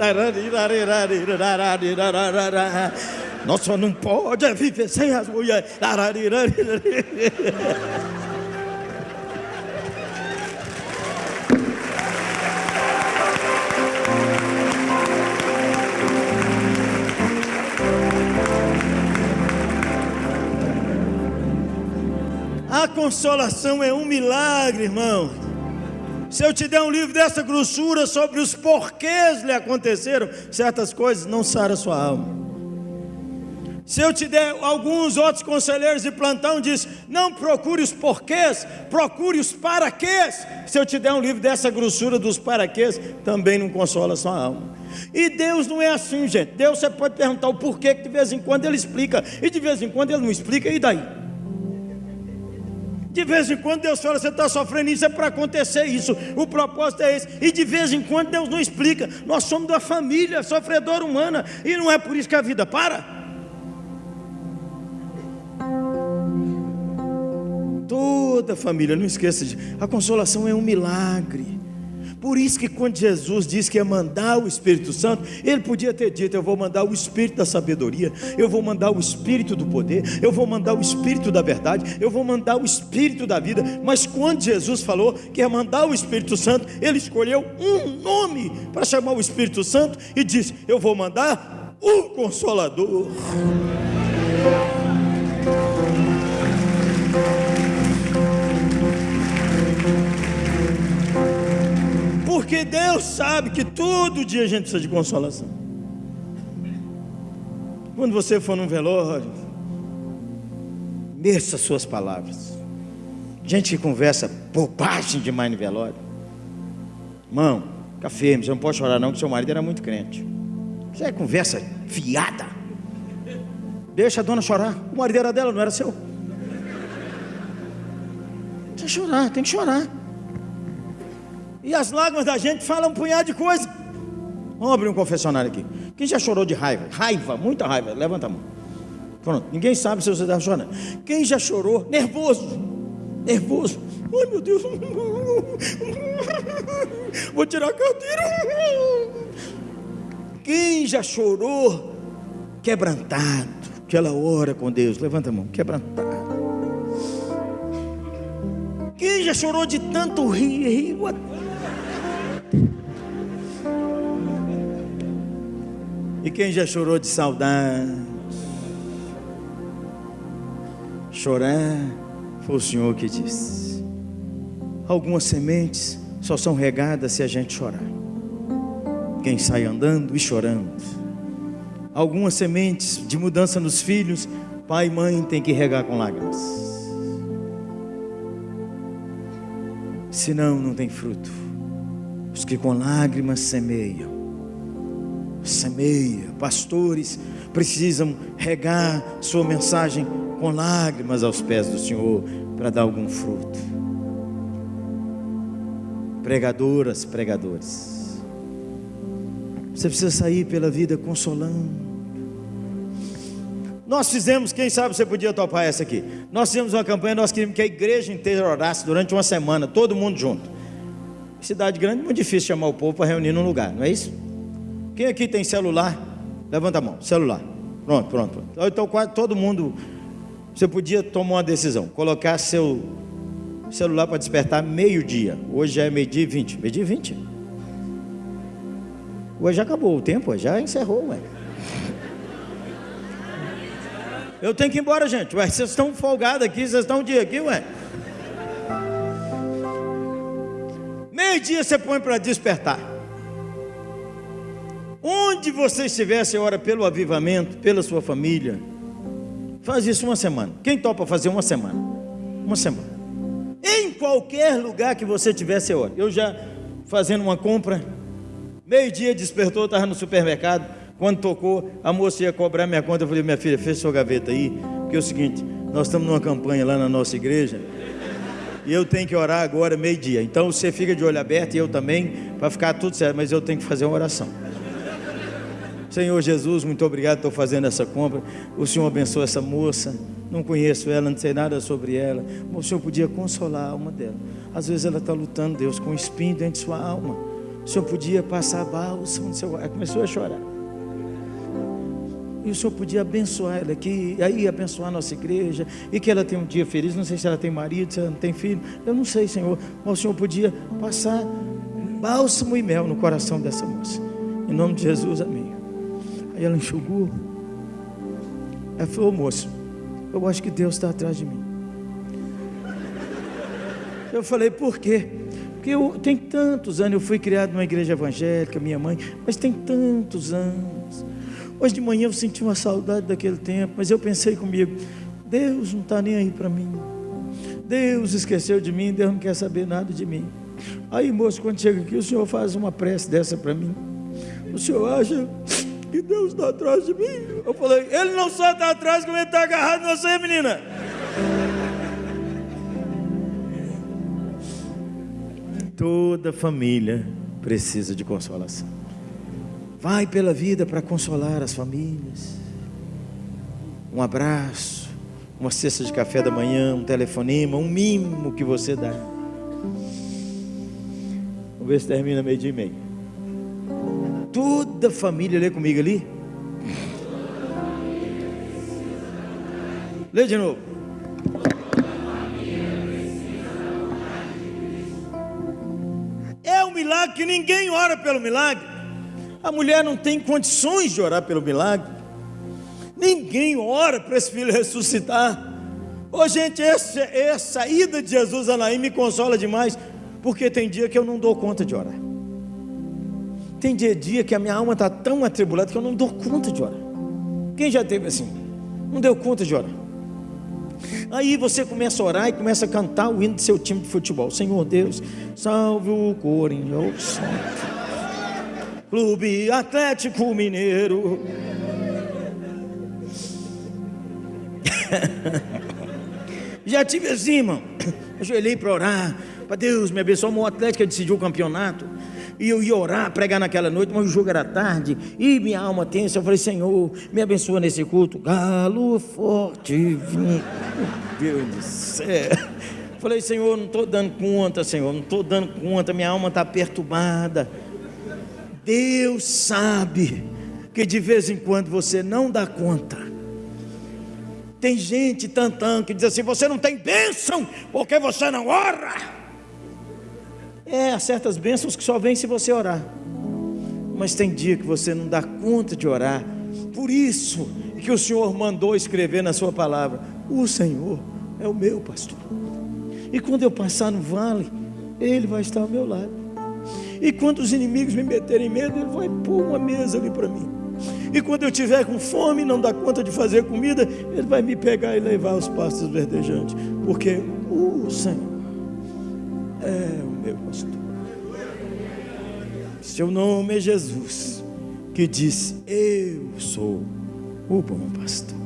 Nós só não pode é viver sem as mulheres. Consolação é um milagre, irmão. Se eu te der um livro dessa grossura sobre os porquês lhe aconteceram certas coisas, não sara sua alma. Se eu te der alguns outros conselheiros de plantão, diz: não procure os porquês, procure os paraquês. Se eu te der um livro dessa grossura dos paraquês, também não consola sua alma. E Deus não é assim, gente. Deus você pode perguntar o porquê que de vez em quando Ele explica, e de vez em quando Ele não explica, e daí? De vez em quando Deus fala, você está sofrendo isso, é para acontecer isso. O propósito é esse. E de vez em quando Deus não explica. Nós somos da família sofredora humana. E não é por isso que a vida para. Toda família, não esqueça. A consolação é um milagre. Por isso que quando Jesus disse que ia mandar o Espírito Santo, ele podia ter dito: Eu vou mandar o Espírito da sabedoria, eu vou mandar o Espírito do poder, eu vou mandar o Espírito da verdade, eu vou mandar o Espírito da vida. Mas quando Jesus falou que ia mandar o Espírito Santo, ele escolheu um nome para chamar o Espírito Santo e disse: Eu vou mandar o Consolador. Porque Deus sabe que todo dia a gente precisa de consolação. Quando você for num velório, meça suas palavras. Gente que conversa bobagem demais no velório. Irmão, fica firme, você não pode chorar não, que seu marido era muito crente. Isso é conversa fiada. Deixa a dona chorar. O marido era dela, não era seu. Que chorar, tem que chorar. E as lágrimas da gente falam um punhado de coisa. Vamos abrir um confessionário aqui. Quem já chorou de raiva? Raiva, muita raiva. Levanta a mão. Pronto. Ninguém sabe se você está chorando. Quem já chorou? Nervoso. Nervoso. Ai meu Deus. Vou tirar a carteira. Quem já chorou? Quebrantado. Aquela hora com Deus. Levanta a mão. Quebrantado. Quem já chorou de tanto rir? rir E quem já chorou de saudade? Chorar foi o Senhor que disse. Algumas sementes só são regadas se a gente chorar. Quem sai andando e chorando. Algumas sementes de mudança nos filhos, pai e mãe tem que regar com lágrimas. Senão não tem fruto. Os que com lágrimas semeiam semeia. Pastores precisam regar sua mensagem com lágrimas aos pés do Senhor para dar algum fruto. Pregadoras, pregadores. Você precisa sair pela vida consolando. Nós fizemos, quem sabe você podia topar essa aqui. Nós fizemos uma campanha, nós queríamos que a igreja inteira orasse durante uma semana, todo mundo junto. Cidade grande, muito difícil chamar o povo para reunir num lugar, não é isso? Quem aqui tem celular? Levanta a mão, celular. Pronto, pronto, pronto. Então quase todo mundo. Você podia tomar uma decisão, colocar seu celular para despertar meio-dia. Hoje já é meio-dia e vinte. Meio-dia e vinte. Hoje já acabou o tempo, já encerrou, ué. Eu tenho que ir embora, gente. Ué, vocês estão folgados aqui, vocês estão um dia aqui, ué. Meio-dia você põe para despertar. Onde você estiver, você ora pelo avivamento, pela sua família. Faz isso uma semana. Quem topa fazer uma semana? Uma semana. Em qualquer lugar que você estiver, você ora. Eu já fazendo uma compra, meio-dia despertou, estava no supermercado. Quando tocou, a moça ia cobrar minha conta. Eu falei, minha filha, fecha sua gaveta aí. Porque é o seguinte, nós estamos numa campanha lá na nossa igreja. E eu tenho que orar agora, meio-dia. Então você fica de olho aberto e eu também, para ficar tudo certo. Mas eu tenho que fazer uma oração. Senhor Jesus, muito obrigado por fazendo essa compra. O Senhor abençoe essa moça. Não conheço ela, não sei nada sobre ela. O Senhor podia consolar a alma dela. Às vezes ela está lutando, Deus, com um espinho dentro de sua alma. O Senhor podia passar a bálsamo no seu Ela começou a chorar. E o Senhor podia abençoar ela aqui, aí abençoar a nossa igreja, e que ela tenha um dia feliz. Não sei se ela tem marido, se ela não tem filho. Eu não sei, Senhor. Mas o Senhor podia passar bálsamo e mel no coração dessa moça. Em nome de Jesus, amém. Aí ela enxugou. Ela falou, moço, eu acho que Deus está atrás de mim. Eu falei, por quê? Porque eu tem tantos anos, eu fui criado numa igreja evangélica, minha mãe, mas tem tantos anos. Hoje de manhã eu senti uma saudade daquele tempo, mas eu pensei comigo, Deus não está nem aí para mim. Deus esqueceu de mim, Deus não quer saber nada de mim. Aí, moço, quando chega aqui, o senhor faz uma prece dessa para mim. O senhor acha que Deus está atrás de mim? Eu falei, ele não só está atrás, como ele está agarrado em você, menina. Toda família precisa de consolação. Vai pela vida para consolar as famílias. Um abraço, uma cesta de café da manhã, um telefonema, um mimo que você dá. Vamos ver se termina meio dia e meio. Toda família, lê comigo ali. Lê de novo. É um milagre que ninguém ora pelo milagre. A mulher não tem condições de orar pelo milagre. Ninguém ora para esse filho ressuscitar. Ô gente, essa, essa ida de Jesus a Naim me consola demais, porque tem dia que eu não dou conta de orar. Tem dia, dia que a minha alma está tão atribulada que eu não dou conta de orar. Quem já teve assim? Não deu conta de orar. Aí você começa a orar e começa a cantar o hino do seu time de futebol. Senhor Deus, salve o Corinthians. Clube Atlético Mineiro. Já tive assim, irmão. Ajoelhei para orar. Para Deus me abençoar. O Atlético decidiu o campeonato. E eu ia orar, pregar naquela noite, mas o jogo era tarde. E minha alma tensa. Eu falei, Senhor, me abençoa nesse culto. Galo forte. Meu Deus do céu. Falei, Senhor, não estou dando conta, Senhor. Não estou dando conta. Minha alma está perturbada. Deus sabe que de vez em quando você não dá conta. Tem gente tantão que diz assim: você não tem bênção porque você não ora. É, há certas bênçãos que só vêm se você orar. Mas tem dia que você não dá conta de orar. Por isso que o Senhor mandou escrever na sua palavra: O Senhor é o meu pastor. E quando eu passar no vale, Ele vai estar ao meu lado. E quando os inimigos me meterem medo, Ele vai pôr uma mesa ali para mim. E quando eu tiver com fome, não dá conta de fazer comida, Ele vai me pegar e levar aos pastos verdejantes, porque o Senhor é o meu pastor. Seu nome é Jesus, que disse: Eu sou o bom pastor.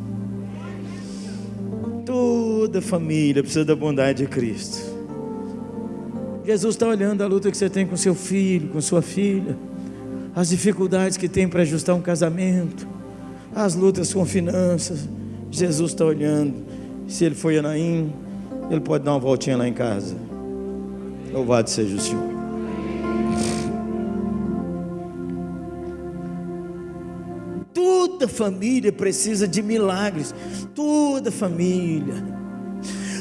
Toda família precisa da bondade de Cristo. Jesus está olhando a luta que você tem com seu filho, com sua filha as dificuldades que tem para ajustar um casamento, as lutas com finanças. Jesus está olhando. Se ele foi Anaim, ele pode dar uma voltinha lá em casa. Louvado seja o Senhor. Toda família precisa de milagres. Toda família.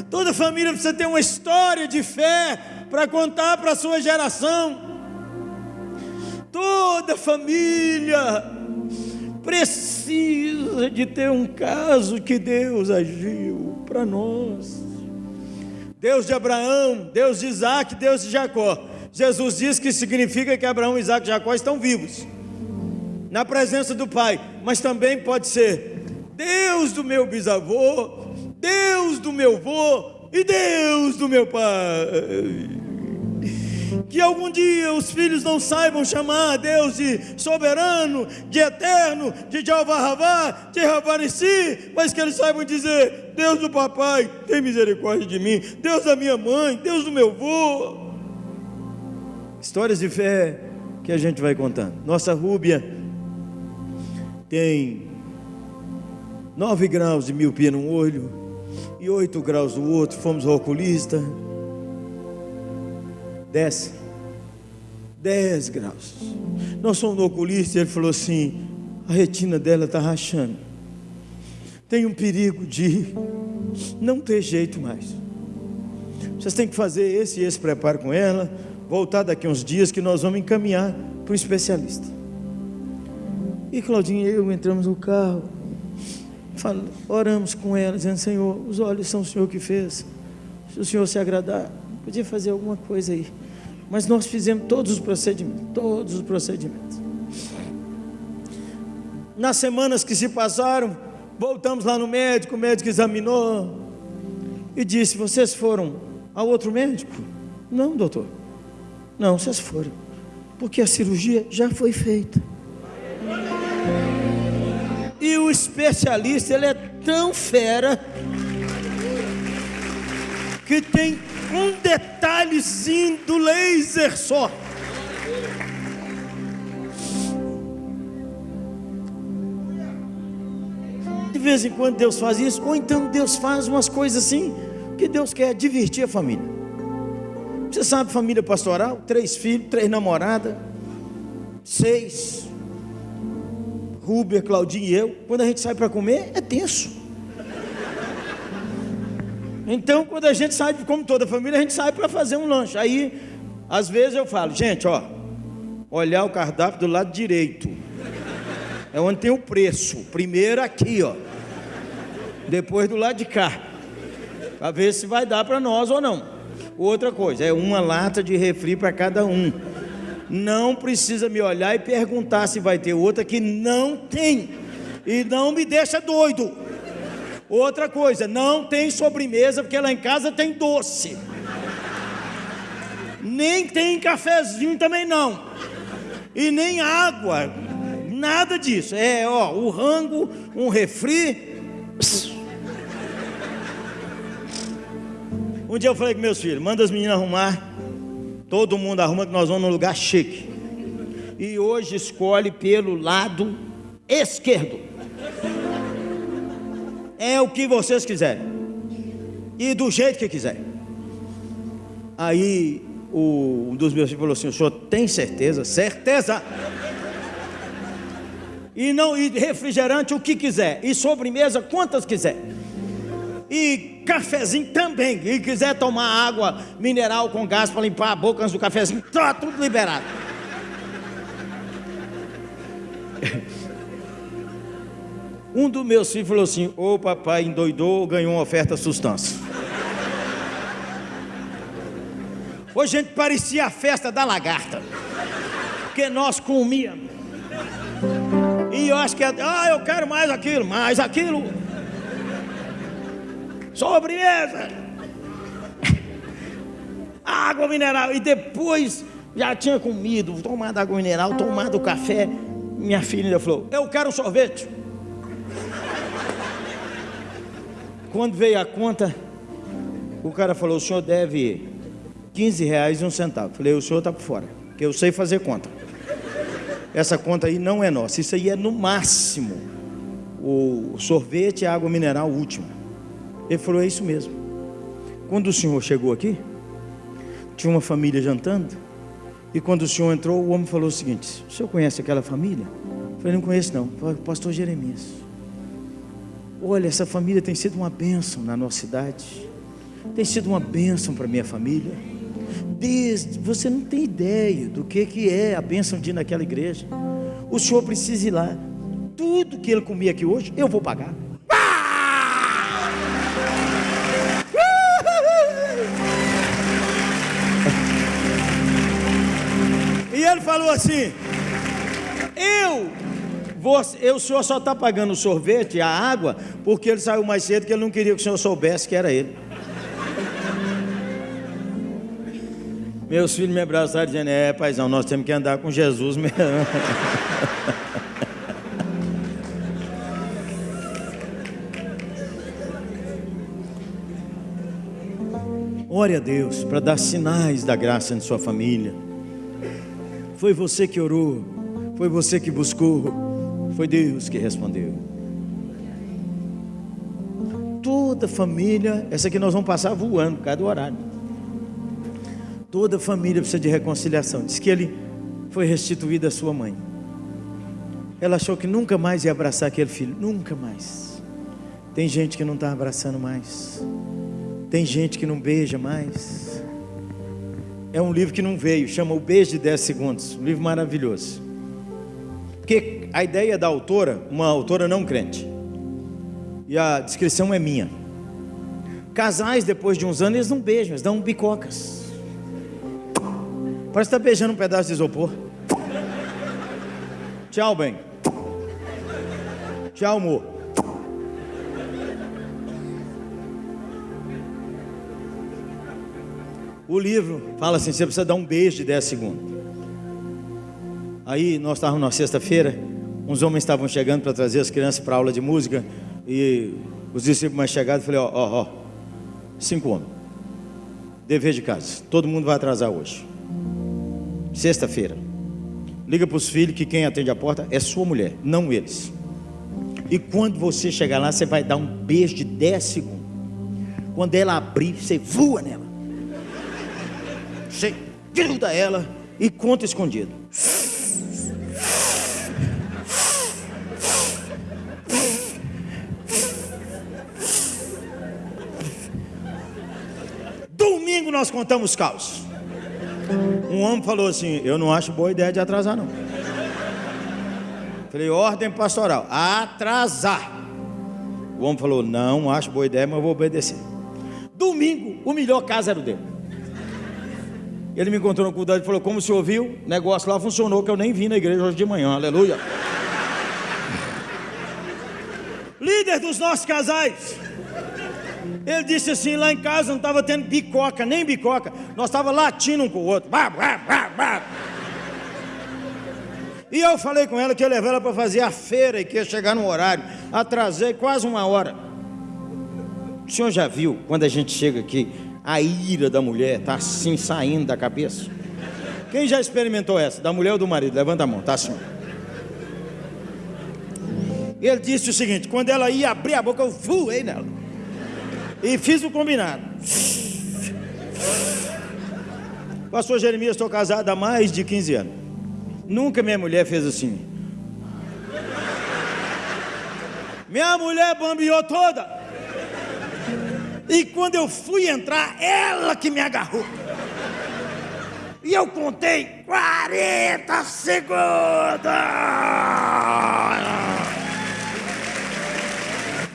Toda família precisa ter uma história de fé para contar para a sua geração. Toda família precisa de ter um caso que Deus agiu para nós. Deus de Abraão, Deus de Isaac, Deus de Jacó. Jesus diz que significa que Abraão, Isaac e Jacó estão vivos, na presença do Pai, mas também pode ser Deus do meu bisavô, Deus do meu avô e Deus do meu pai. Que algum dia os filhos não saibam chamar a Deus de soberano, de eterno, de Jeová Ravá, de Ravarici, mas que eles saibam dizer: Deus do papai, tem misericórdia de mim, Deus da minha mãe, Deus do meu avô. Histórias de fé que a gente vai contando. Nossa Rúbia tem nove graus de miopia num olho e oito graus do outro. Fomos ao oculista. Desce. 10 graus. Nós fomos no oculista e ele falou assim: a retina dela está rachando. Tem um perigo de não ter jeito mais. Vocês têm que fazer esse e esse preparo com ela, voltar daqui uns dias que nós vamos encaminhar para o especialista. E Claudinha e eu entramos no carro, oramos com ela, dizendo: Senhor, os olhos são o Senhor que fez. Se o Senhor se agradar, Podia fazer alguma coisa aí. Mas nós fizemos todos os procedimentos, todos os procedimentos. Nas semanas que se passaram, voltamos lá no médico, o médico examinou e disse: Vocês foram ao outro médico? Não, doutor. Não, vocês foram. Porque a cirurgia já foi feita. E o especialista, ele é tão fera que tem um detalhezinho do laser só. De vez em quando Deus faz isso, ou então Deus faz umas coisas assim, que Deus quer divertir a família. Você sabe, família pastoral, três filhos, três namoradas, seis, Rúbia, Claudinho e eu. Quando a gente sai para comer, é tenso. Então, quando a gente sai, como toda família, a gente sai para fazer um lanche. Aí, às vezes eu falo, gente, ó, olhar o cardápio do lado direito. É onde tem o preço. Primeiro aqui, ó. Depois do lado de cá. Para ver se vai dar para nós ou não. Outra coisa, é uma lata de refri para cada um. Não precisa me olhar e perguntar se vai ter outra que não tem. E não me deixa doido. Outra coisa, não tem sobremesa, porque lá em casa tem doce. Nem tem cafezinho também não. E nem água. Nada disso. É, ó, o rango, um refri. Um dia eu falei com meus filhos, manda as meninas arrumar. Todo mundo arruma que nós vamos num lugar chique. E hoje escolhe pelo lado esquerdo é o que vocês quiserem. E do jeito que quiserem. Aí o, um dos meus filhos falou assim: o senhor tem certeza? Certeza! E não e refrigerante o que quiser. E sobremesa quantas quiser. E cafezinho também. E quiser tomar água mineral com gás para limpar a boca antes do cafezinho, tá tudo liberado. Um dos meus filhos falou assim: Ô papai endoidou, ganhou uma oferta sustância. Hoje a gente parecia a festa da lagarta, porque nós comíamos. E eu acho que, ah, eu quero mais aquilo, mais aquilo. Sobremesa. Água mineral. E depois já tinha comido, tomado água mineral, tomado café. Minha filha falou: Eu quero sorvete. Quando veio a conta, o cara falou: o senhor deve 15 reais e um centavo. Falei: o senhor está por fora, que eu sei fazer conta. Essa conta aí não é nossa, isso aí é no máximo o sorvete e a água mineral última. Ele falou: é isso mesmo. Quando o senhor chegou aqui, tinha uma família jantando, e quando o senhor entrou, o homem falou o seguinte: o senhor conhece aquela família? Eu falei: não conheço não. Falei, pastor Jeremias. Olha, essa família tem sido uma bênção na nossa cidade. Tem sido uma bênção para minha família. Desde, você não tem ideia do que, que é a bênção de ir naquela igreja. O senhor precisa ir lá. Tudo que ele comia aqui hoje, eu vou pagar. E ele falou assim: Eu você, o senhor só está pagando o sorvete, a água, porque ele saiu mais cedo que ele não queria que o senhor soubesse que era ele. Meus filhos me abraçaram dizendo, é paizão, nós temos que andar com Jesus mesmo. Ore a Deus para dar sinais da graça em sua família. Foi você que orou, foi você que buscou. Foi Deus que respondeu. Toda família, essa aqui nós vamos passar voando por causa do horário. Toda família precisa de reconciliação. Diz que ele foi restituído à sua mãe. Ela achou que nunca mais ia abraçar aquele filho. Nunca mais. Tem gente que não está abraçando mais. Tem gente que não beija mais. É um livro que não veio, chama O Beijo de 10 Segundos. Um livro maravilhoso. Porque a ideia da autora, uma autora não crente, e a descrição é minha. Casais, depois de uns anos, eles não beijam, eles dão bicocas. Parece que está beijando um pedaço de isopor. Tchau, bem. Tchau, amor. O livro fala assim: você precisa dar um beijo de 10 segundos. Aí nós estávamos na sexta-feira, uns homens estavam chegando para trazer as crianças para aula de música e os discípulos mais chegados, falei: ó, ó, ó, cinco homens, dever de casa, todo mundo vai atrasar hoje. Sexta-feira, liga para os filhos que quem atende a porta é sua mulher, não eles. E quando você chegar lá, você vai dar um beijo de 10 segundos. Quando ela abrir, você voa nela. Você gruda ela e conta escondido. Domingo nós contamos caos. Um homem falou assim: Eu não acho boa ideia de atrasar, não. Falei: Ordem pastoral, atrasar. O homem falou: Não acho boa ideia, mas eu vou obedecer. Domingo, o melhor caso era o dele. Ele me encontrou no culto e falou: Como se ouviu? O negócio lá funcionou, que eu nem vim na igreja hoje de manhã, aleluia. Líder dos nossos casais. Ele disse assim: lá em casa não estava tendo bicoca, nem bicoca. Nós estávamos latindo um com o outro. Bah, bah, bah, bah. E eu falei com ela que ia levar ela para fazer a feira e que ia chegar no horário. Atrasei quase uma hora. O senhor já viu quando a gente chega aqui, a ira da mulher está assim saindo da cabeça? Quem já experimentou essa? Da mulher ou do marido? Levanta a mão, tá assim. Ele disse o seguinte: quando ela ia abrir a boca, eu voei nela. E fiz o combinado. Pastor Jeremias, estou casado há mais de 15 anos. Nunca minha mulher fez assim. Minha mulher bambiou toda. E quando eu fui entrar, ela que me agarrou. E eu contei 40 segundos.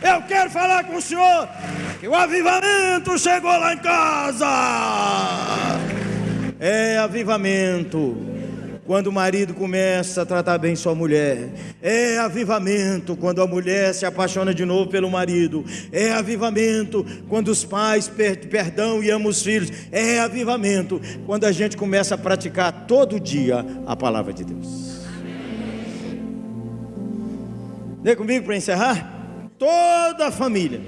Eu quero falar com o senhor que o avivamento chegou lá em casa. É avivamento. Quando o marido começa a tratar bem sua mulher, é avivamento quando a mulher se apaixona de novo pelo marido, é avivamento quando os pais per perdão e amam os filhos, é avivamento quando a gente começa a praticar todo dia a palavra de Deus. Vem comigo para encerrar? Toda a família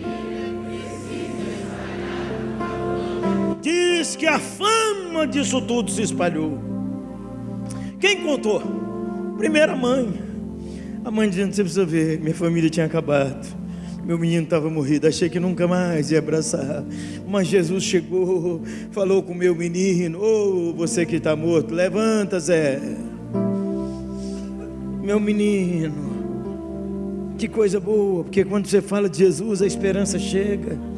diz que a fama disso tudo se espalhou. Quem contou? Primeira mãe. A mãe dizendo: Você precisa ver, minha família tinha acabado. Meu menino estava morrido, achei que nunca mais ia abraçar. Mas Jesus chegou, falou com meu menino: Ô oh, você que está morto, levanta, Zé. Meu menino, que coisa boa, porque quando você fala de Jesus, a esperança chega.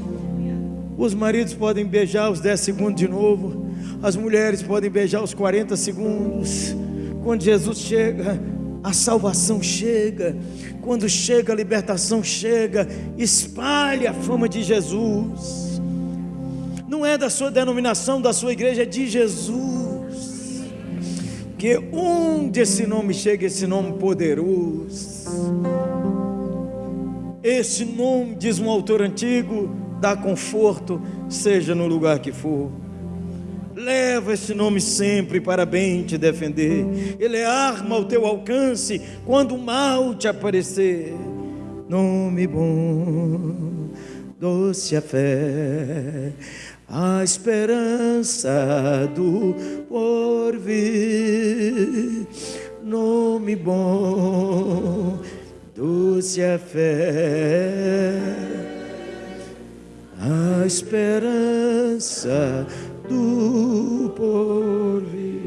Os maridos podem beijar os 10 segundos de novo, as mulheres podem beijar os 40 segundos. Quando Jesus chega, a salvação chega. Quando chega, a libertação chega. Espalhe a fama de Jesus. Não é da sua denominação, da sua igreja, é de Jesus. Que onde esse nome chega, esse nome poderoso. Esse nome, diz um autor antigo, dá conforto, seja no lugar que for. Leva esse nome sempre para bem te defender. Ele é arma ao teu alcance quando o mal te aparecer. Nome bom, doce a fé, a esperança do porvir. Nome bom, doce a fé, a esperança do porvir.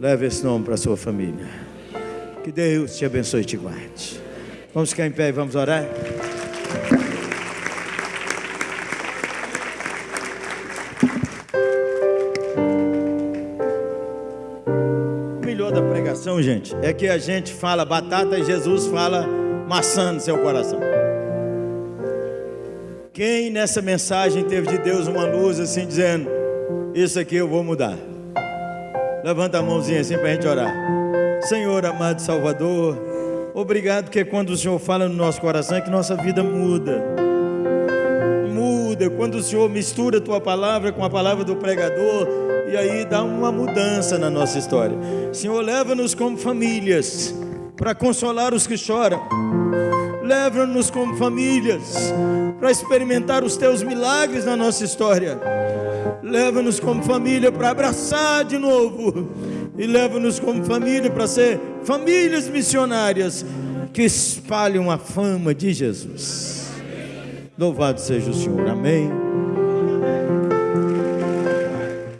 Leve esse nome para a sua família. Que Deus te abençoe e te guarde. Vamos ficar em pé e vamos orar? O melhor da pregação, gente, é que a gente fala batata e Jesus fala maçã no seu coração. Quem nessa mensagem teve de Deus uma luz assim dizendo: Isso aqui eu vou mudar. Levanta a mãozinha assim para a gente orar. Senhor amado Salvador, obrigado porque quando o Senhor fala no nosso coração é que nossa vida muda. Muda quando o Senhor mistura a tua palavra com a palavra do pregador e aí dá uma mudança na nossa história. Senhor, leva-nos como famílias para consolar os que choram. Leva-nos como famílias para experimentar os teus milagres na nossa história. Leva-nos como família para abraçar de novo. E leva-nos como família para ser famílias missionárias que espalham a fama de Jesus. Louvado seja o Senhor. Amém.